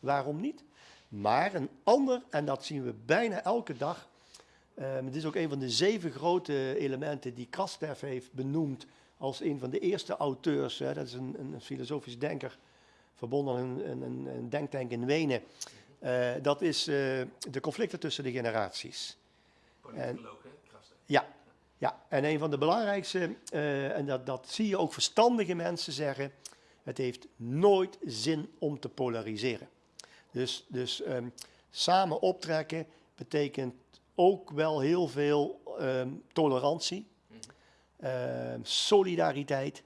Waarom niet? Maar een ander, en dat zien we bijna elke dag, uh, het is ook een van de zeven grote elementen die Krastev heeft benoemd als een van de eerste auteurs. Hè, dat is een, een filosofisch denker, verbonden aan een, een, een denktank in Wenen. Uh, dat is uh, de conflicten tussen de generaties. En, ja, ja, en een van de belangrijkste, uh, en dat, dat zie je ook verstandige mensen zeggen, het heeft nooit zin om te polariseren. Dus, dus um, samen optrekken betekent ook wel heel veel um, tolerantie, um, solidariteit.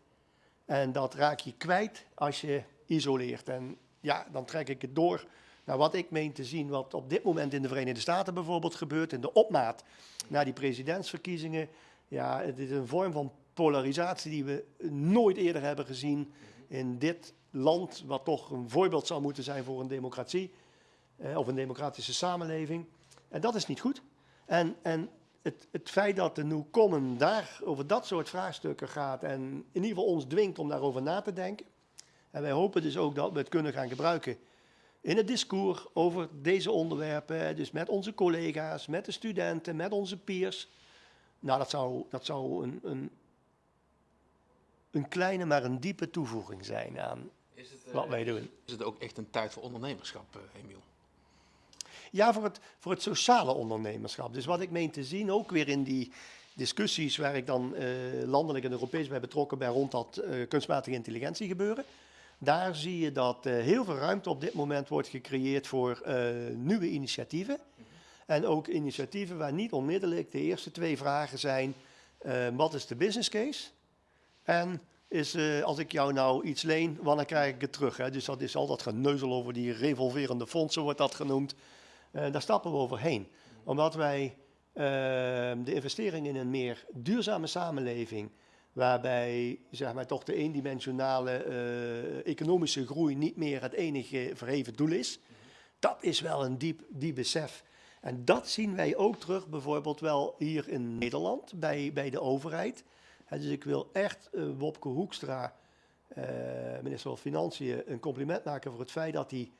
En dat raak je kwijt als je isoleert. En ja, dan trek ik het door naar wat ik meen te zien, wat op dit moment in de Verenigde Staten bijvoorbeeld gebeurt, in de opmaat naar die presidentsverkiezingen. Ja, het is een vorm van polarisatie die we nooit eerder hebben gezien in dit land, wat toch een voorbeeld zou moeten zijn voor een democratie eh, of een democratische samenleving. En dat is niet goed. En, en het, het feit dat de New Common daar over dat soort vraagstukken gaat en in ieder geval ons dwingt om daarover na te denken. En wij hopen dus ook dat we het kunnen gaan gebruiken in het discours over deze onderwerpen, dus met onze collega's, met de studenten, met onze peers. Nou, dat zou, dat zou een, een, een kleine, maar een diepe toevoeging zijn aan het, wat wij doen. Is het ook echt een tijd voor ondernemerschap, uh, Emiel? Ja, voor het, voor het sociale ondernemerschap. Dus wat ik meen te zien, ook weer in die discussies waar ik dan uh, landelijk en Europees bij betrokken ben rond dat kunstmatige intelligentie gebeuren. Daar zie je dat uh, heel veel ruimte op dit moment wordt gecreëerd voor nieuwe initiatieven. En ook initiatieven waar niet onmiddellijk de eerste twee vragen zijn: wat is de business case? En is, als ik jou nou iets leen, wanneer krijg ik het terug? Hè? Dus dat is al dat geneuzel over die revolverende fondsen, wordt dat genoemd. Daar stappen we overheen. Omdat wij de investering in een meer duurzame samenleving waarbij zeg maar, toch de eendimensionale uh, economische groei niet meer het enige verheven doel is. Dat is wel een diep, diep besef. En dat zien wij ook terug bijvoorbeeld wel hier in Nederland bij, bij de overheid. Dus ik wil echt uh, Wopke Hoekstra, minister van Financiën, een compliment maken voor het feit dat hij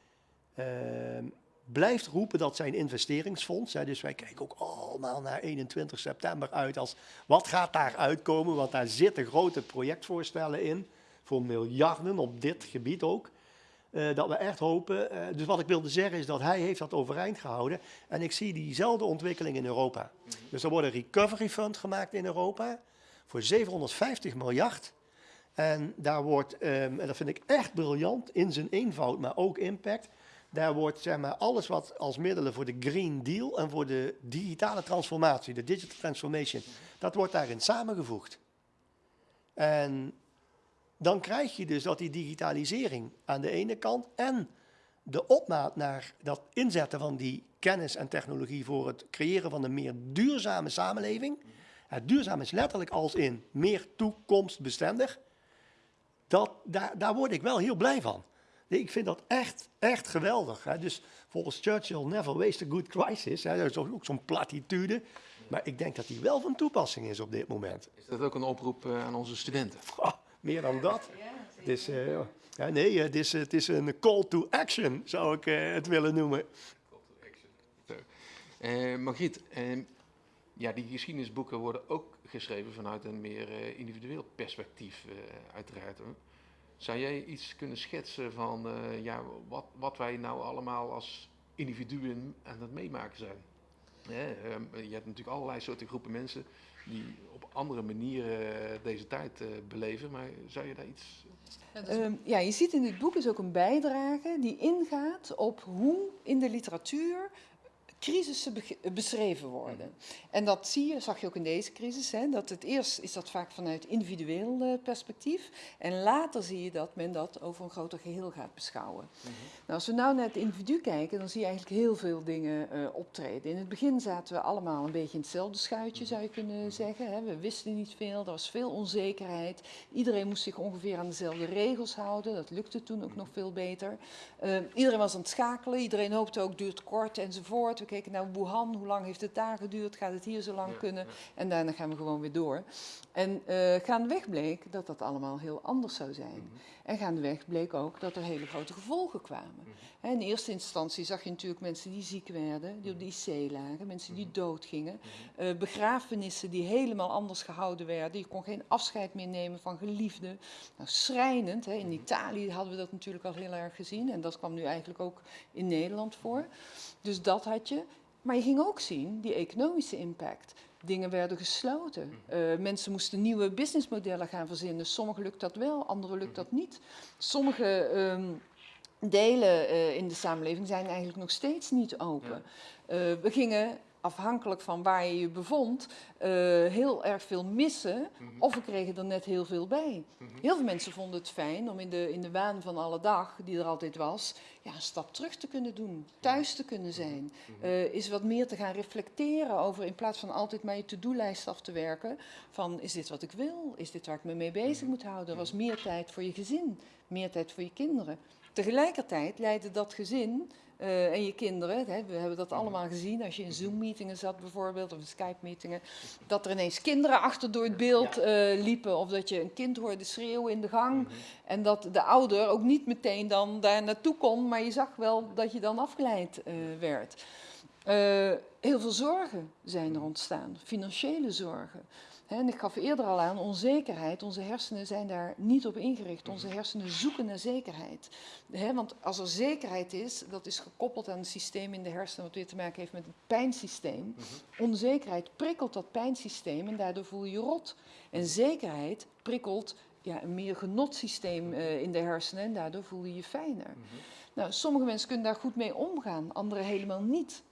blijft roepen dat zijn investeringsfonds, hè, dus wij kijken ook allemaal naar 21 september uit als wat gaat daar uitkomen, want daar zitten grote projectvoorstellen in voor miljarden op dit gebied ook. Uh, dat we echt hopen, uh, dus wat ik wilde zeggen is dat hij heeft dat overeind gehouden en ik zie diezelfde ontwikkeling in Europa. Mm -hmm. Dus er wordt een recovery fund gemaakt in Europa voor 750 miljard. En daar wordt, um, en dat vind ik echt briljant in zijn eenvoud, maar ook impact, daar wordt zeg maar, alles wat als middelen voor de Green Deal en voor de digitale transformatie, de digital transformation, dat wordt daarin samengevoegd. En dan krijg je dus dat die digitalisering aan de ene kant en de opmaat naar dat inzetten van die kennis en technologie voor het creëren van een meer duurzame samenleving. Het duurzaam is letterlijk als in meer toekomstbestendig. Dat, daar, daar word ik wel heel blij van. Nee, Ik vind dat echt, echt geweldig. Hè. Dus volgens Churchill, never waste a good crisis. Hè. Dat is ook zo'n platitude. Maar ik denk dat die wel van toepassing is op dit moment. Is dat ook een oproep eh, aan onze studenten? Meer dan dat. Het is, eh, ja, nee, het is, het is een call to action, zou ik eh, het willen noemen. Zo. Eh, Margriet, eh, ja, die geschiedenisboeken worden ook geschreven vanuit een meer eh, individueel perspectief, eh, uiteraard. hoor. Zou jij iets kunnen schetsen van eh, ja, wat, wat wij nou allemaal als individuen aan het meemaken zijn? Hè, ehm, je hebt natuurlijk allerlei soorten groepen mensen die op andere manieren eh, deze tijd eh, beleven, maar zou je daar iets... Ehm, ja, je ziet in dit boek is ook een bijdrage die ingaat op hoe in de literatuur crisissen bege- beschreven worden. En dat zie je, zag je ook in deze crisis, hè, dat het eerst is dat vaak vanuit individueel eh, perspectief en later zie je dat men dat over een groter geheel gaat beschouwen. Nou, als we nou naar het individu kijken, dan zie je eigenlijk heel veel dingen eh, optreden. In het begin zaten we allemaal een beetje in hetzelfde schuitje, zou je kunnen zeggen. Hè. We wisten niet veel, er was veel onzekerheid. Iedereen moest zich ongeveer aan dezelfde regels houden. Dat lukte toen ook nog veel beter. Eh, iedereen was aan het schakelen, iedereen hoopte ook duurt kort enzovoort. We keken naar Wuhan, hoe lang heeft het daar geduurd? Gaat het hier zo lang Ja, kunnen? ja. En daarna gaan we gewoon weer door. En eh gaandeweg bleek dat dat allemaal heel anders zou zijn. En gaandeweg bleek ook dat er hele grote gevolgen kwamen. Hè, In eerste instantie zag je natuurlijk mensen die ziek werden, die op de IC lagen, mensen die doodgingen. eh, begrafenissen die helemaal anders gehouden werden. Je kon geen afscheid meer nemen van geliefden. Nou, schrijnend. Hè. In Italië hadden we dat natuurlijk al heel erg gezien. En dat kwam nu eigenlijk ook in Nederland voor. Dus dat had je. Maar je ging ook zien die economische impact. Dingen werden gesloten. Eh, mensen moesten nieuwe businessmodellen gaan verzinnen. Sommigen lukt dat wel, anderen lukt dat niet. Sommige ehm, delen eh, in de samenleving zijn eigenlijk nog steeds niet open. Eh, we gingen, afhankelijk van waar je je bevond, eh, heel erg veel missen. Of we kregen er net heel veel bij. Heel veel mensen vonden het fijn om in de, in de waan van alle dag, die er altijd was, ja, een stap terug te kunnen doen. Thuis te kunnen zijn. Eh, is wat meer te gaan reflecteren over, in plaats van altijd maar je to-do-lijst af te werken. Van, is dit wat ik wil? Is dit waar ik me mee bezig moet houden? Er was meer tijd voor je gezin. Meer tijd voor je kinderen. Tegelijkertijd leidde dat gezin eh, en je kinderen, hè, we hebben dat allemaal gezien. Als je in Zoom-meetingen zat bijvoorbeeld, of in Skype-meetingen, dat er ineens kinderen achter door het beeld eh, liepen, of dat je een kind hoorde schreeuwen in de gang, en dat de ouder ook niet meteen dan daar naartoe kon, maar je zag wel dat je dan afgeleid eh, werd. Heel veel zorgen zijn er ontstaan, financiële zorgen. En ik gaf eerder al aan, onzekerheid, onze hersenen zijn daar niet op ingericht. Onze hersenen zoeken naar zekerheid. Want als er zekerheid is, dat is gekoppeld aan een systeem in de hersenen wat weer te maken heeft met het pijnsysteem. Onzekerheid prikkelt dat pijnsysteem en daardoor voel je je rot. En zekerheid prikkelt ja, een meer genotsysteem eh, in de hersenen en daardoor voel je je fijner. Nou, sommige mensen kunnen daar goed mee omgaan, anderen helemaal niet.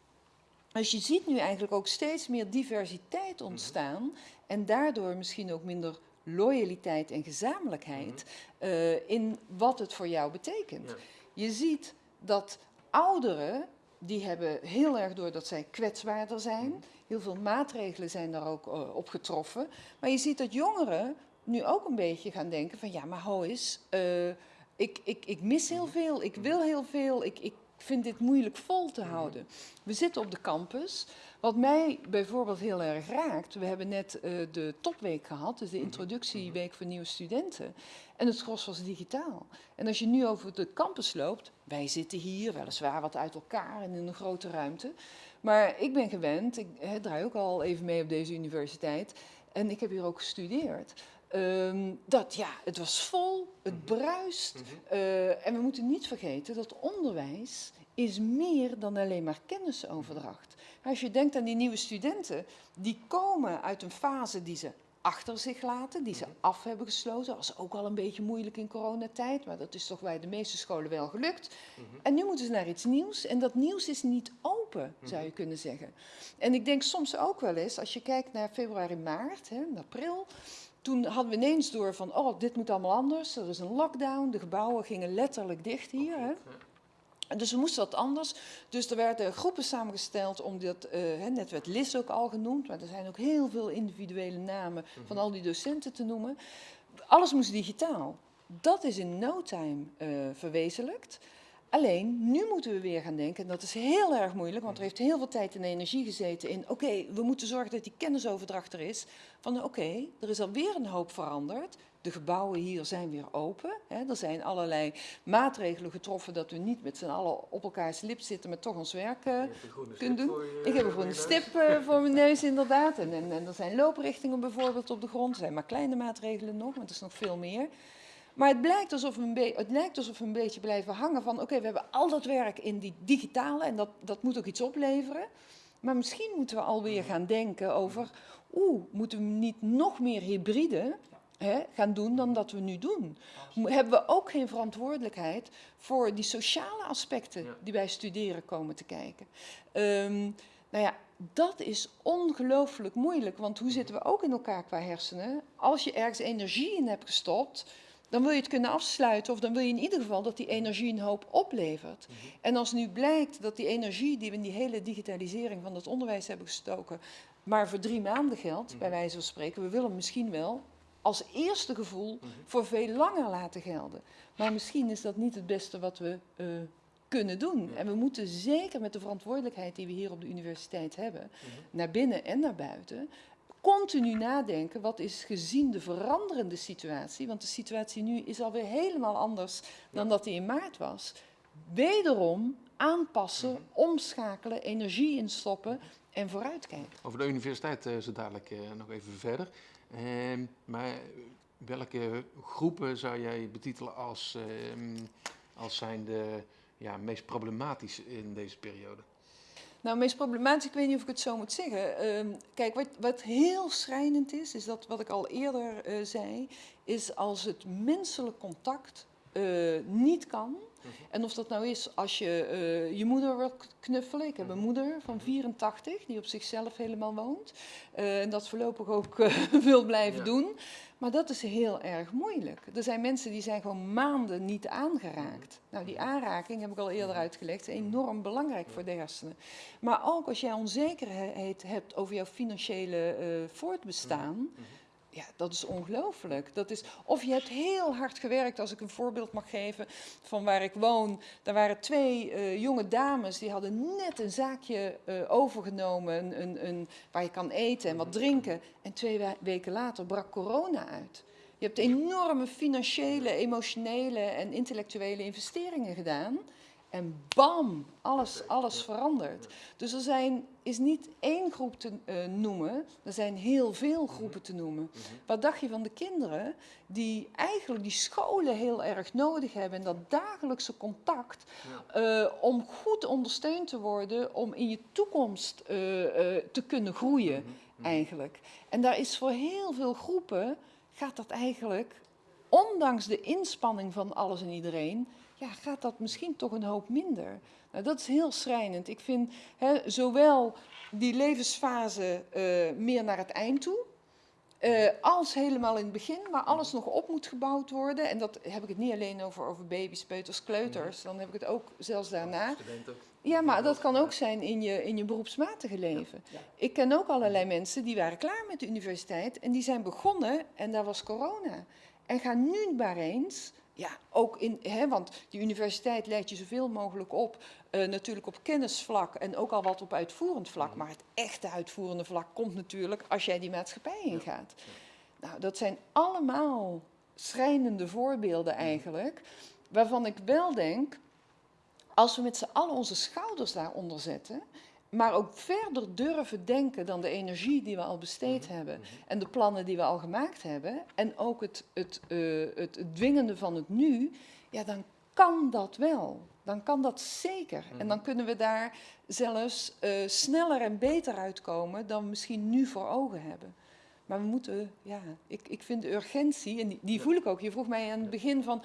Dus je ziet nu eigenlijk ook steeds meer diversiteit ontstaan en daardoor misschien ook minder loyaliteit en gezamenlijkheid eh, in wat het voor jou betekent. Ja. Je ziet dat ouderen, die hebben heel erg door dat zij kwetsbaarder zijn. Heel veel maatregelen zijn daar ook eh, op getroffen. Maar je ziet dat jongeren nu ook een beetje gaan denken van ja, maar ho eens, eh, ik, ik, ik mis heel veel, ik wil heel veel, ik, ik vind dit moeilijk vol te houden. We zitten op de campus. Wat mij bijvoorbeeld heel erg raakt, we hebben net eh, de topweek gehad, dus de introductieweek voor nieuwe studenten. En het gros was digitaal. En als je nu over de campus loopt, wij zitten hier weliswaar wat uit elkaar en in een grote ruimte. Maar ik ben gewend, ik draai ook al even mee op deze universiteit. En ik heb hier ook gestudeerd. Ehm, dat ja, het was vol, het bruist. Eh, en we moeten niet vergeten dat onderwijs is meer dan alleen maar kennisoverdracht. Als je denkt aan die nieuwe studenten, die komen uit een fase die ze achter zich laten, die ze af hebben gesloten. Dat was ook al een beetje moeilijk in coronatijd, maar dat is toch bij de meeste scholen wel gelukt. En nu moeten ze naar iets nieuws en dat nieuws is niet open, zou je kunnen zeggen. En ik denk soms ook wel eens, als je kijkt naar februari, maart, hè, april, toen hadden we ineens door van, oh, dit moet allemaal anders. Er is een lockdown, de gebouwen gingen letterlijk dicht hier. Hè. Dus we moesten wat anders. Dus er werden groepen samengesteld om dat, eh, net werd LIS ook al genoemd, maar er zijn ook heel veel individuele namen van al die docenten te noemen. Alles moest digitaal. Dat is in no time eh, verwezenlijkt. Alleen, nu moeten we weer gaan denken, en dat is heel erg moeilijk, want er heeft heel veel tijd en energie gezeten in, oké, we moeten zorgen dat die kennisoverdracht er is. Van oké, er is alweer een hoop veranderd. De gebouwen hier zijn weer open. Hè. Er zijn allerlei maatregelen getroffen dat we niet met z'n allen op elkaars lip zitten, maar toch ons werk uh, kunnen doen. Ik heb een groene stip uh, voor mijn neus, inderdaad. En, en, en, er zijn looprichtingen bijvoorbeeld op de grond. Er zijn maar kleine maatregelen nog, maar het is nog veel meer. Maar het, blijkt alsof we een het lijkt alsof we een beetje blijven hangen van... oké, we hebben al dat werk in die digitale en dat, dat moet ook iets opleveren. Maar misschien moeten we alweer gaan denken over... oeh, moeten we niet nog meer hybride hè, gaan doen dan dat we nu doen? Hebben we ook geen verantwoordelijkheid voor die sociale aspecten die bij studeren komen te kijken? Um, nou ja, dat is ongelooflijk moeilijk, want hoe zitten we ook in elkaar qua hersenen? Als je ergens energie in hebt gestopt dan wil je het kunnen afsluiten of dan wil je in ieder geval dat die energie een hoop oplevert. Mhm. En als nu blijkt dat die energie die we in die hele digitalisering van het onderwijs hebben gestoken, maar voor drie maanden geldt, bij mhm. wijze van spreken, we willen misschien wel als eerste gevoel mhm. voor veel langer laten gelden. Maar misschien is dat niet het beste wat we uh, kunnen doen. En we moeten zeker met de verantwoordelijkheid die we hier op de universiteit hebben, naar binnen en naar buiten, continu nadenken, wat is gezien de veranderende situatie, want de situatie nu is alweer helemaal anders dan dat die in maart was, wederom aanpassen, mhm. omschakelen, energie instoppen en vooruitkijken. Over de universiteit uh, zo dadelijk uh, nog even verder. Uh, maar welke groepen zou jij betitelen als, ehm, als zijn de ja, meest problematisch in deze periode? Nou, meest problematisch, ik weet niet of ik het zo moet zeggen. Ehm, kijk, wat, wat, heel schrijnend is, is dat wat ik al eerder uh, zei, is als het menselijk contact uh, niet kan. Mhm. En of dat nou is als je uh, je moeder wilt knuffelen. Ik heb een mhm. moeder van 84 mhm. die op zichzelf helemaal woont. en dat voorlopig ook wil blijven ja. doen. Maar dat is heel erg moeilijk. Er zijn mensen die zijn gewoon maanden niet aangeraakt. Nou, die aanraking, heb ik al eerder uitgelegd, is enorm belangrijk voor de hersenen. Maar ook als jij onzekerheid hebt over jouw financiële voortbestaan, ja, dat is ongelooflijk. Dat is, of je hebt heel hard gewerkt, als ik een voorbeeld mag geven van waar ik woon. Daar waren twee uh, jonge dames, die hadden net een zaakje uh, overgenomen een, een, waar je kan eten en wat drinken. En twee weken later brak corona uit. Je hebt enorme financiële, emotionele en intellectuele investeringen gedaan. En bam, alles, alles verandert. Dus er zijn, is niet één groep te uh, noemen, er zijn heel veel mhm. groepen te noemen. Mhm. Wat dacht je van de kinderen die eigenlijk die scholen heel erg nodig hebben en dat dagelijkse contact uh, om goed ondersteund te worden, om in je toekomst uh, te kunnen groeien mhm. eigenlijk. En daar is voor heel veel groepen, gaat dat eigenlijk, ondanks de inspanning van alles en iedereen, ja, gaat dat misschien toch een hoop minder. Nou, dat is heel schrijnend. Ik vind hè, zowel die levensfase uh, meer naar het eind toe, uh, als helemaal in het begin, waar alles nog op moet gebouwd worden. En dat heb ik het niet alleen over, over baby's, peuters, kleuters. Dan heb ik het ook zelfs daarna. Ja, maar dat kan ook zijn in je, in je beroepsmatige leven. Ik ken ook allerlei mensen die waren klaar met de universiteit en die zijn begonnen en daar was corona. En gaan nu maar eens ja, ook in, hè, want die universiteit leidt je zoveel mogelijk op, uh, natuurlijk op kennisvlak en ook al wat op uitvoerend vlak. Maar het echte uitvoerende vlak komt natuurlijk als jij die maatschappij ingaat. Nou, dat zijn allemaal schrijnende voorbeelden eigenlijk, waarvan ik wel denk, als we met z'n allen onze schouders daaronder zetten maar ook verder durven denken dan de energie die we al besteed mhm, hebben mhm. en de plannen die we al gemaakt hebben en ook het, het, uh, het, het dwingende van het nu, ja, dan kan dat wel. Dan kan dat zeker. En dan mhm. kunnen we daar zelfs uh, sneller en beter uitkomen dan we misschien nu voor ogen hebben. Maar we moeten, ja, ik, ik vind de urgentie, en die, die voel ik ook. Je vroeg mij aan het begin van,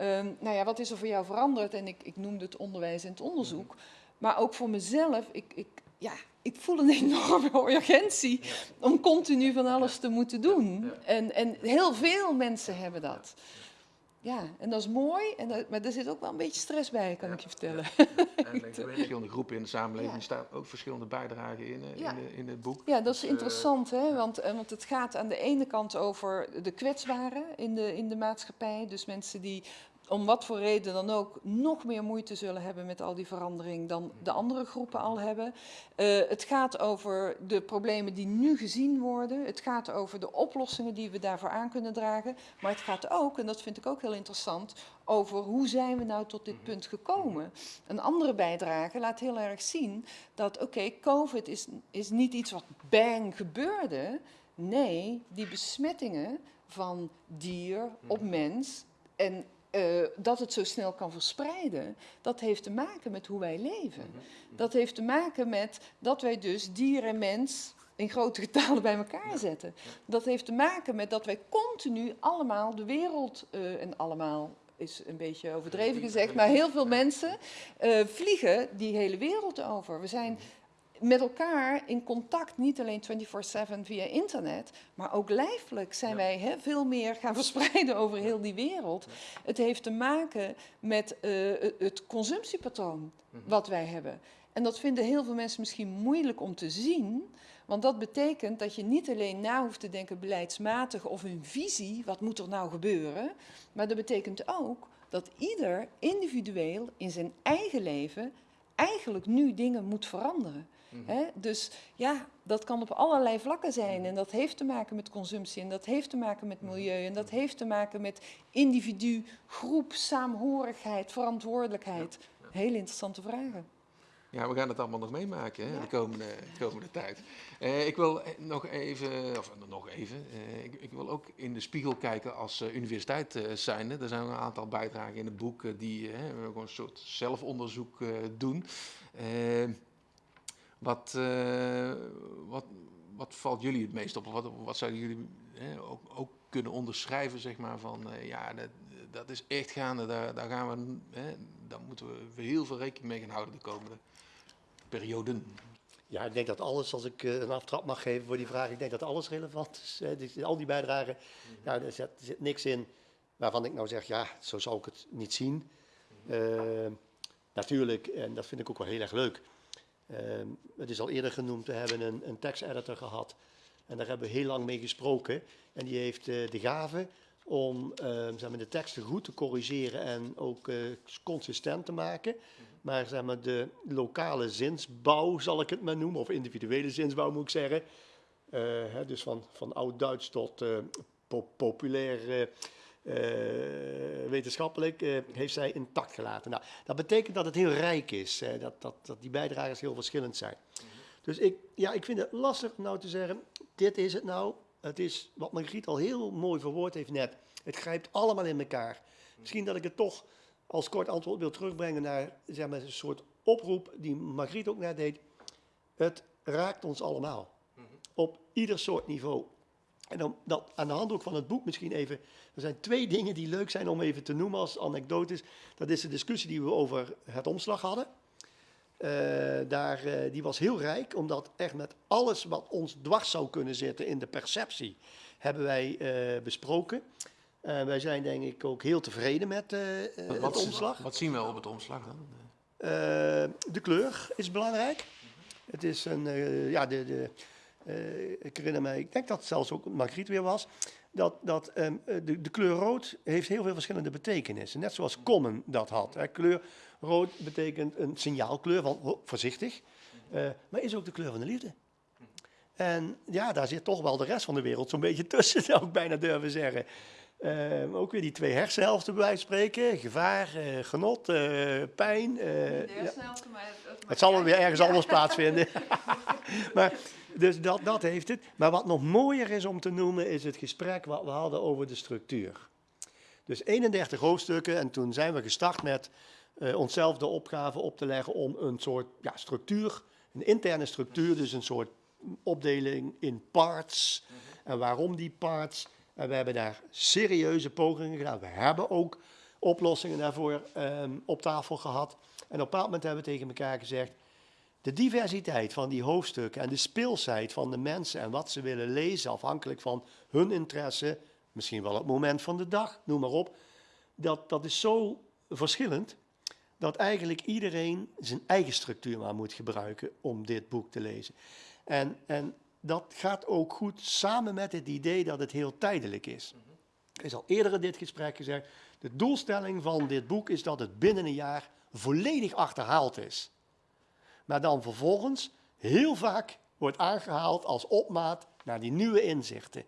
um, nou ja, wat is er voor jou veranderd? En ik, ik noemde het onderwijs en het onderzoek. Maar ook voor mezelf, ik, ik, ja, ik voel een enorme urgentie om continu van alles te moeten doen. En, en heel veel mensen hebben dat. Ja, en dat is mooi, en dat, maar er zit ook wel een beetje stress bij, kan Ja, ik je vertellen. En er zijn verschillende groepen in de samenleving. Ja. Staan ook verschillende bijdragen in, eh, Ja. in, in het boek. Ja, dat is Dus, eh, interessant, hè? Want, eh, want het gaat aan de ene kant over de kwetsbaren in de, in de maatschappij. Dus mensen die om wat voor reden dan ook nog meer moeite zullen hebben met al die verandering dan de andere groepen al hebben. Eh, het gaat over de problemen die nu gezien worden. Het gaat over de oplossingen die we daarvoor aan kunnen dragen. Maar het gaat ook, en dat vind ik ook heel interessant, over hoe zijn we nou tot dit punt gekomen. Een andere bijdrage laat heel erg zien dat, oké, COVID is, is niet iets wat bang gebeurde. Nee, die besmettingen van dier op mens en eh, dat het zo snel kan verspreiden, dat heeft te maken met hoe wij leven. Dat heeft te maken met dat wij dus dier en mens in grote getalen bij elkaar zetten. Dat heeft te maken met dat wij continu allemaal de wereld, eh, en allemaal is een beetje overdreven gezegd, maar heel veel mensen eh, vliegen die hele wereld over. We zijn met elkaar in contact, niet alleen 24/7 via internet, maar ook lijfelijk zijn Ja. wij veel meer gaan verspreiden over heel die wereld. Het heeft te maken met eh, het- het consumptiepatroon Mhm. wat wij hebben. En dat vinden heel veel mensen misschien moeilijk om te zien, want dat betekent dat je niet alleen na hoeft te denken beleidsmatig of een visie, wat moet er nou gebeuren, maar dat betekent ook dat ieder individueel in zijn eigen leven eigenlijk nu dingen moet veranderen. Mhm. Hè? Dus ja, dat kan op allerlei vlakken zijn. En dat heeft te maken met consumptie. En dat heeft te maken met milieu. En dat heeft te maken met individu, groep, saamhorigheid, verantwoordelijkheid. Hele interessante vragen. Ja, we gaan het allemaal nog meemaken hè, de komende, komende tijd. Eh, ik wil eh, nog even, of eh, nog even, ik, ik, wil ook in de spiegel kijken als eh, universiteit zijnde. Er zijn een aantal bijdragen in het boek die gewoon een soort zelfonderzoek doen. Wat, eh, wat, wat valt jullie het meest op? Wat, wat zouden jullie eh, ook, ook kunnen onderschrijven, zeg maar, van eh, ja, dat, dat is echt gaande, daar, daar gaan we, hè, daar moeten we heel veel rekening mee gaan houden de komende perioden. Ja, ik denk dat alles, als ik eh, een aftrap mag geven voor die vraag, ik denk dat alles relevant is. Hè. Dus al die bijdragen, ja, er, zit, er zit niks in waarvan ik nou zeg, ja, zo zou ik het niet zien. Eh, natuurlijk, en dat vind ik ook wel heel erg leuk. Eh, het is al eerder genoemd, we hebben een, een teksteditor gehad. En daar hebben we heel lang mee gesproken. En die heeft eh, de gave om eh, zeg maar, de teksten goed te corrigeren en ook eh, consistent te maken. Maar zeg maar, de lokale zinsbouw, zal ik het maar noemen, of individuele zinsbouw moet ik zeggen. Eh, hè, dus van, van oud-Duits tot po- populair wetenschappelijk, eh, heeft zij intact gelaten. Nou, dat betekent dat het heel rijk is, dat, dat, dat die bijdragers heel verschillend zijn. Dus ik, ja, ik vind het lastig om nou te zeggen, dit is het nou. Het is wat Margriet al heel mooi verwoord heeft net. Het grijpt allemaal in elkaar. Misschien dat ik het toch als kort antwoord wil terugbrengen naar zeg maar, een soort oproep die Margriet ook net deed. Het raakt ons allemaal. Op ieder soort niveau. En dan, dat, aan de hand ook van het boek misschien even. Er zijn twee dingen die leuk zijn om even te noemen als anekdotes. Dat is de discussie die we over het omslag hadden. Eh, daar, eh, die was heel rijk, omdat echt met alles wat ons dwars zou kunnen zitten in de perceptie, hebben wij eh, besproken. Wij zijn denk ik ook heel tevreden met het wat, omslag. Wat zien we op het omslag dan? De kleur is belangrijk. Het is een, ja, de, de, eh, ik herinner me, ik denk dat het zelfs ook Margriet weer was, dat, dat ehm, eh, de, de kleur rood heeft heel veel verschillende betekenissen. Net zoals Common dat had. Hè. Kleur rood betekent een signaalkleur van oh, voorzichtig, eh, maar is ook de kleur van de liefde. En ja, daar zit toch wel de rest van de wereld zo'n beetje tussen, zou ik bijna durven zeggen. Eh, ook weer die twee hersenhelften bij wijze van spreken. Gevaar, genot, pijn. eh, ja. Het zal wel weer ergens anders plaatsvinden. maar, dus dat, dat heeft het. Maar wat nog mooier is om te noemen, is het gesprek wat we hadden over de structuur. Dus 31 hoofdstukken en toen zijn we gestart met eh, onszelf de opgave op te leggen om een soort ja, structuur, een interne structuur, dus een soort opdeling in parts. En waarom die parts? En we hebben daar serieuze pogingen gedaan. We hebben ook oplossingen daarvoor ehm, op tafel gehad. En op een bepaald moment hebben we tegen elkaar gezegd, de diversiteit van die hoofdstukken en de speelsheid van de mensen en wat ze willen lezen, afhankelijk van hun interesse, misschien wel het moment van de dag, noem maar op. dat, dat is zo verschillend dat eigenlijk iedereen zijn eigen structuur maar moet gebruiken om dit boek te lezen. En, en dat gaat ook goed samen met het idee dat het heel tijdelijk is. Er is al eerder in dit gesprek gezegd, de doelstelling van dit boek is dat het binnen een jaar volledig achterhaald is. Maar dan vervolgens heel vaak wordt aangehaald als opmaat naar die nieuwe inzichten.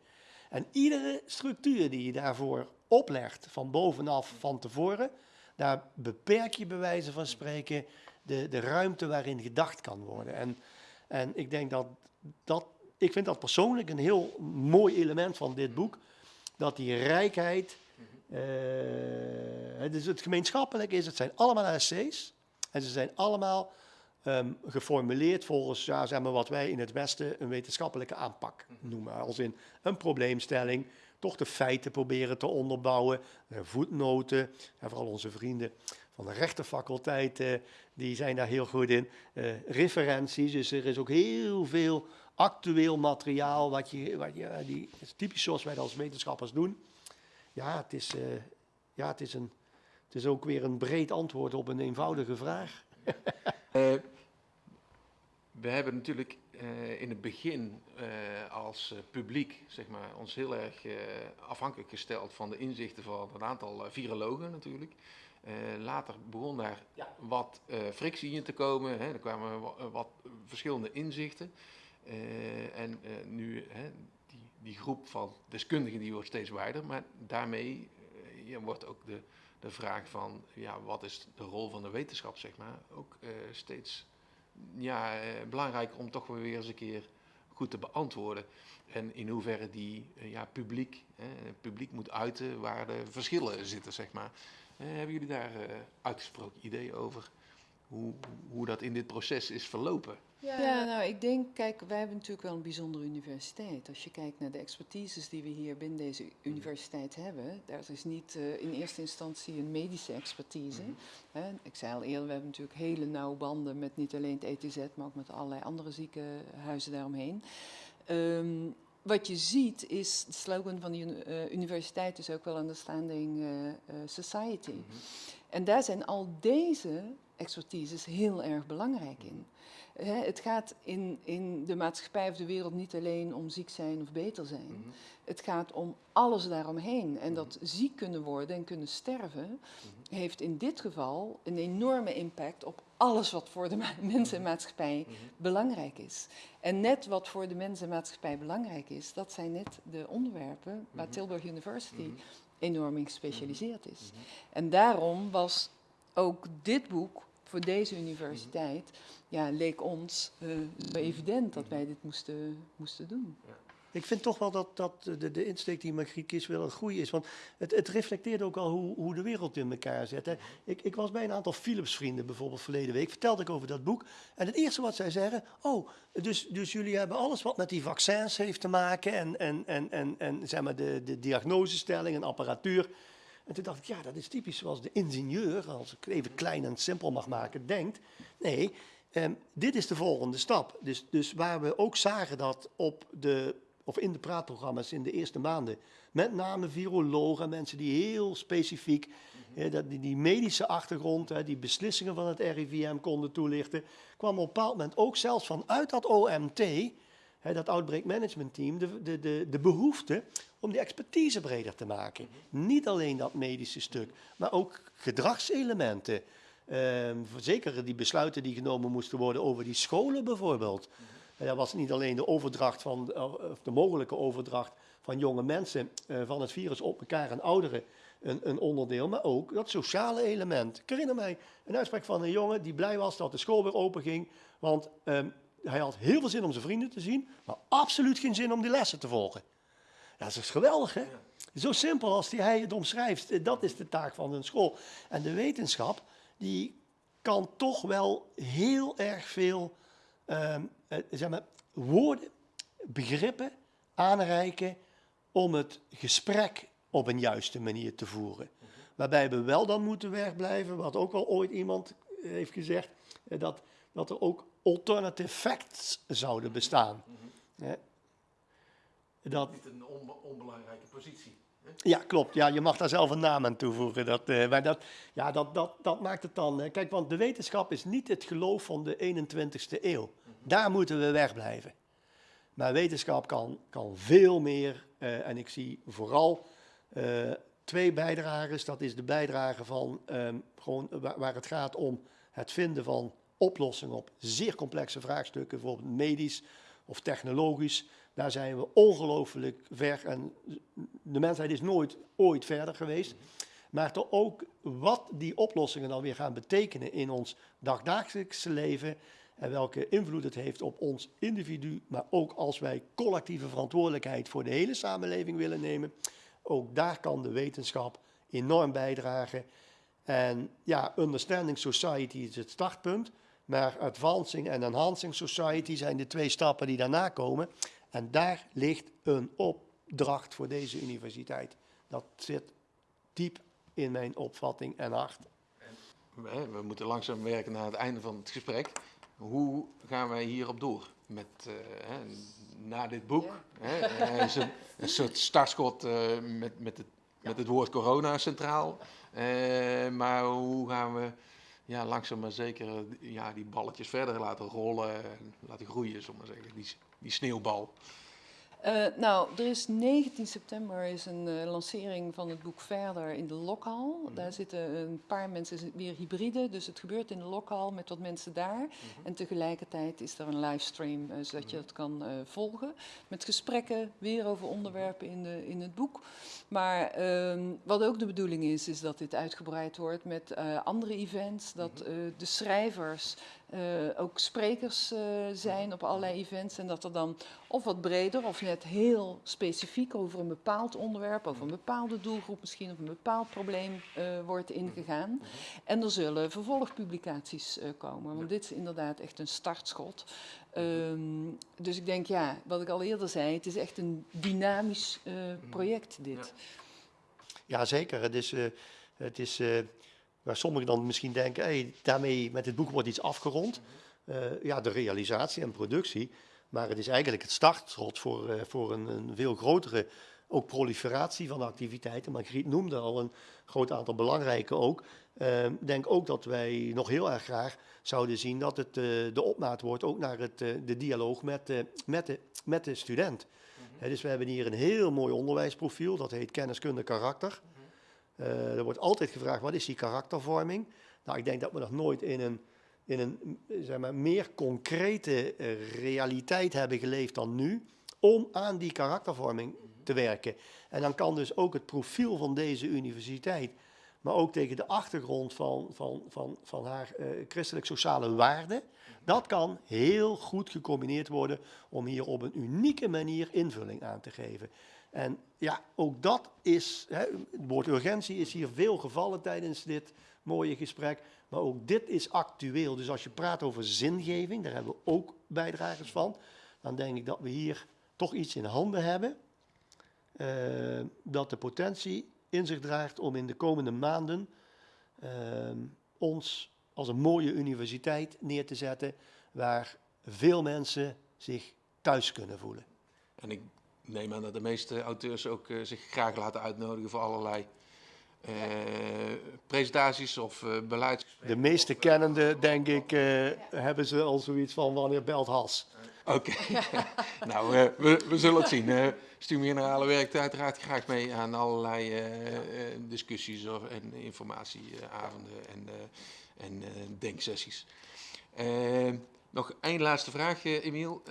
En iedere structuur die je daarvoor oplegt, van bovenaf, van tevoren, daar beperk je bij wijze van spreken de, de ruimte waarin gedacht kan worden. En, en ik denk dat dat, ik vind dat persoonlijk een heel mooi element van dit boek, dat die rijkheid, uh, dus het gemeenschappelijk is, het zijn allemaal essays en ze zijn allemaal um, geformuleerd volgens ja, zeg maar wat wij in het Westen een wetenschappelijke aanpak noemen. Als in een probleemstelling, toch de feiten proberen te onderbouwen, uh, voetnoten, en vooral onze vrienden van de rechtenfaculteit, uh, die zijn daar heel goed in. Uh, referenties, dus er is ook heel veel actueel materiaal, wat je, wat je, die, is typisch zoals wij dat als wetenschappers doen. Ja, het is, ja het, is een, het is ook weer een breed antwoord op een eenvoudige vraag. We hebben natuurlijk uh, in het begin uh, als publiek zeg maar, ons heel erg afhankelijk gesteld van de inzichten van een aantal virologen natuurlijk. later begon daar ja. wat frictie in te komen, hè. er kwamen wat, wat verschillende inzichten. en nu, hè, die, die groep van deskundigen die wordt steeds wijder, maar daarmee wordt ook de, de vraag van ja, wat is de rol van de wetenschap, zeg maar, ook steeds ja, uh, belangrijk om toch weer eens een keer goed te beantwoorden. En in hoeverre die uh, ja, publiek, publiek moet uiten waar de verschillen zitten, zeg maar. hebben jullie daar uitgesproken ideeën over hoe, hoe dat in dit proces is verlopen? Ja. ja, nou ik denk, kijk, wij hebben natuurlijk wel een bijzondere universiteit. Als je kijkt naar de expertises die we hier binnen deze universiteit hebben, daar is niet uh, in eerste instantie een medische expertise. Mm -hmm. ik zei al eerder, we hebben natuurlijk hele nauwe banden met niet alleen het ETZ, maar ook met allerlei andere ziekenhuizen daaromheen. Um, wat je ziet is, de slogan van de uh, universiteit is ook wel understanding uh, uh, society. Mm -hmm. En daar zijn al deze expertises heel erg belangrijk in het gaat in, in de maatschappij of de wereld niet alleen om ziek zijn of beter zijn. Mhm. Het gaat om alles daaromheen. En dat mhm. ziek kunnen worden en kunnen sterven, mhm. heeft in dit geval een enorme impact op alles wat voor de mensen en maatschappij belangrijk is. En net wat voor de mensen en maatschappij belangrijk is, dat zijn net de onderwerpen waar Tilburg University enorm in gespecialiseerd is. En daarom was ook dit boek voor deze universiteit ja, leek ons uh, evident dat wij dit moesten, moesten doen. Ja. Ik vind toch wel dat, dat de, de insteek die Margriet Kies wel een goede is. Want het, het reflecteert ook al hoe, hoe de wereld in elkaar zit. Hè. Ik, ik was bij een aantal Philips-vrienden bijvoorbeeld verleden week. Vertelde ik over dat boek. En het eerste wat zij zeggen... Oh, dus, dus jullie hebben alles wat met die vaccins heeft te maken... en, en, en, en, en zeg maar de, de diagnosestelling en apparatuur... En toen dacht ik, ja, dat is typisch zoals de ingenieur, als ik even klein en simpel mag maken, denkt. Nee, um, dit is de volgende stap. Dus, dus waar we ook zagen dat op de, of in de praatprogramma's in de eerste maanden, met name virologen, mensen die heel specifiek dat, die, die, medische achtergrond, die beslissingen van het RIVM konden toelichten, kwam op een bepaald moment ook zelfs vanuit dat OMT, dat Outbreak Management Team, de, de, de, de behoefte om die expertise breder te maken. Niet alleen dat medische stuk, maar ook gedragselementen. Um, zeker die besluiten die genomen moesten worden over die scholen bijvoorbeeld. Dat was niet alleen de overdracht van, of de mogelijke overdracht van jonge mensen uh, van het virus op elkaar en ouderen een, een, onderdeel, maar ook dat sociale element. Ik herinner mij een uitspraak van een jongen die blij was dat de school weer open ging, want um, hij had heel veel zin om zijn vrienden te zien, maar absoluut geen zin om die lessen te volgen. Dat is geweldig, hè? Zo simpel als die hij het omschrijft. Dat is de taak van een school. En de wetenschap, die kan toch wel heel erg veel um, zeg maar, woorden, begrippen aanreiken om het gesprek op een juiste manier te voeren. Waarbij we wel dan moeten wegblijven, wat ook al ooit iemand heeft gezegd, eh, dat, dat er ook alternative facts zouden bestaan. Dat... Niet een onbelangrijke positie. Ja, klopt. Ja, je mag daar zelf een naam aan toevoegen. Dat, eh, maar dat, ja, dat, dat, dat maakt het dan. eh, kijk, want de wetenschap is niet het geloof van de 21ste eeuw. Daar moeten we wegblijven. Maar wetenschap kan, kan veel meer. eh, en ik zie vooral eh, twee bijdragers. Dat is de bijdrage van ehm, gewoon waar, waar het gaat om het vinden van oplossingen op zeer complexe vraagstukken, bijvoorbeeld medisch of technologisch. Daar zijn we ongelooflijk ver en de mensheid is nooit ooit verder geweest. Maar toch ook wat die oplossingen dan weer gaan betekenen in ons dagdagelijkse leven en welke invloed het heeft op ons individu, maar ook als wij collectieve verantwoordelijkheid voor de hele samenleving willen nemen, ook daar kan de wetenschap enorm bijdragen. En ja, Understanding Society is het startpunt, maar Advancing en Enhancing Society zijn de twee stappen die daarna komen. En daar ligt een opdracht voor deze universiteit. Dat zit diep in mijn opvatting en hart. We, we moeten langzaam werken naar het einde van het gesprek. Hoe gaan wij hierop door? Met, eh, hè, na dit boek, hè, is een, een soort startschot eh, met, met, het, met het woord corona centraal. Eh, maar hoe gaan we ja, langzaam maar zeker ja, die balletjes verder laten rollen en laten groeien, zullen we maar zeggen, die, die sneeuwbal. Eh, nou, er is 19 september is een eh, lancering van het boek Verder in de lokhal. Daar zitten een paar mensen weer hybride, dus het gebeurt in de lokhal met wat mensen daar. En tegelijkertijd is er een livestream, eh, zodat je dat kan eh, volgen. Met gesprekken weer over onderwerpen in, de, in het boek. Maar ehm, wat ook de bedoeling is, is dat dit uitgebreid wordt met andere events. Dat de schrijvers ook sprekers eh, zijn op allerlei events. En dat er dan of wat breder of net heel specifiek over een bepaald onderwerp, over een bepaalde doelgroep misschien, of een bepaald probleem eh, wordt ingegaan. En er zullen vervolgpublicaties eh, komen, want dit is inderdaad echt een startschot. Ehm, dus ik denk, ja, wat ik al eerder zei, het is echt een dynamisch eh, project dit. Ja, zeker. Het is, eh, het is eh, waar sommigen dan misschien denken, hey, daarmee met dit boek wordt iets afgerond. Eh, ja, de realisatie en productie. Maar het is eigenlijk het startschot voor, eh, voor een, een veel grotere ook proliferatie van activiteiten. Margriet noemde al een groot aantal belangrijke ook. Eh, Ik denk ook dat wij nog heel erg graag zouden zien dat het de opmaat wordt ook naar het, de dialoog met, met, de, met de student. Hè, dus we hebben hier een heel mooi onderwijsprofiel, dat heet kenniskunde karakter. Eh, er wordt altijd gevraagd, wat is die karaktervorming? Nou, ik denk dat we nog nooit in een, in een zeg maar, meer concrete eh, realiteit hebben geleefd dan nu, om aan die karaktervorming te werken. En dan kan dus ook het profiel van deze universiteit, maar ook tegen de achtergrond van, van, van, van haar eh, christelijk-sociale waarden, dat kan heel goed gecombineerd worden om hier op een unieke manier invulling aan te geven. En ja, ook dat is, hè, het woord urgentie is hier veel gevallen tijdens dit mooie gesprek, maar ook dit is actueel. Dus als je praat over zingeving, daar hebben we ook bijdragers van, dan denk ik dat we hier toch iets in handen hebben eh, dat de potentie in zich draagt om in de komende maanden eh, ons als een mooie universiteit neer te zetten waar veel mensen zich thuis kunnen voelen. En ik neem aan dat de meeste auteurs ook eh, zich graag laten uitnodigen voor allerlei eh, presentaties of eh beleids. De meeste kennenden, denk ik, hebben ze al zoiets van wanneer belt Has. Oké, nou we, we zullen het zien. Uh, Stuur Generale werkt uiteraard graag mee aan allerlei discussies of, en informatieavonden en, en denksessies. Nog één laatste vraag, Emiel.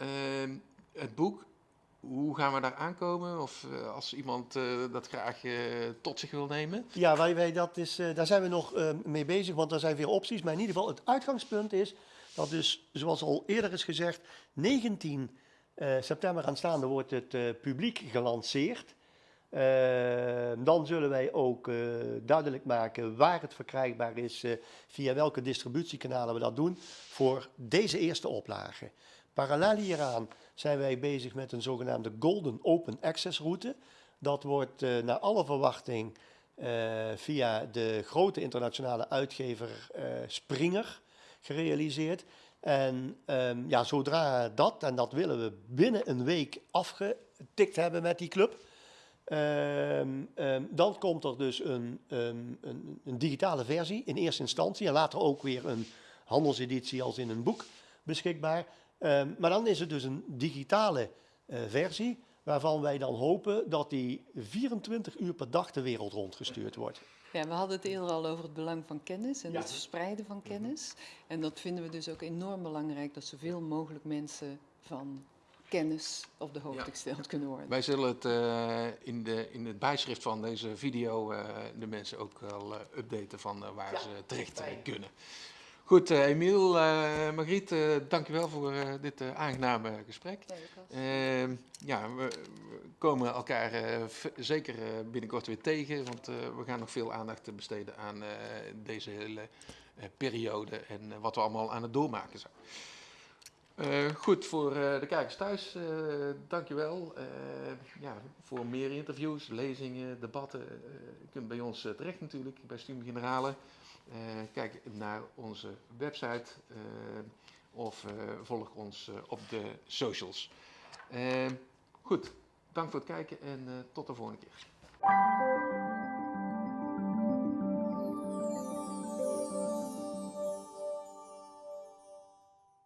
Het boek, hoe gaan we daar aankomen? Of eh, als iemand eh, dat graag eh, tot zich wil nemen? Ja, wij, wij, dat is, daar zijn we nog mee bezig, want er zijn veel opties. Maar in ieder geval, het uitgangspunt is dat dus, zoals al eerder is gezegd, 19 eh, september aanstaande wordt het publiek gelanceerd. Dan zullen wij ook duidelijk maken waar het verkrijgbaar is, via welke distributiekanalen we dat doen, voor deze eerste oplage. Parallel hieraan zijn wij bezig met een zogenaamde Golden Open Access route. Dat wordt eh, naar alle verwachting eh, via de grote internationale uitgever eh, Springer gerealiseerd. En ehm, ja, zodra dat, en dat willen we binnen een week afgetikt hebben met die club, Ehm, ehm, dan komt er dus een, een, een digitale versie in eerste instantie en later ook weer een handelseditie als in een boek beschikbaar. Ehm, maar dan is het dus een digitale eh, versie waarvan wij dan hopen dat die 24 uur per dag de wereld rondgestuurd wordt. Ja, we hadden het eerder al over het belang van kennis en Ja. het verspreiden van kennis. En dat vinden we dus ook enorm belangrijk, dat zoveel mogelijk mensen van kennis op de hoogte Ja. gesteld kunnen worden. Wij zullen het eh, in, de, in het bijschrift van deze video eh, de mensen ook wel eh, updaten van waar Ja, ze terecht kunnen. Goed, eh, Emiel, eh Margriet, eh dankjewel voor dit aangename gesprek. Ehm, ja, we, we komen elkaar zeker binnenkort weer tegen, want we gaan nog veel aandacht besteden aan deze hele periode en wat we allemaal aan het doormaken zijn. Goed, voor de kijkers thuis, eh dankjewel. Ja, voor meer interviews, lezingen, debatten, je kunt bij ons terecht natuurlijk, bij Studium Generale. Eh, kijk naar onze website eh, of eh, volg ons op de socials. Goed, dank voor het kijken en tot de volgende keer.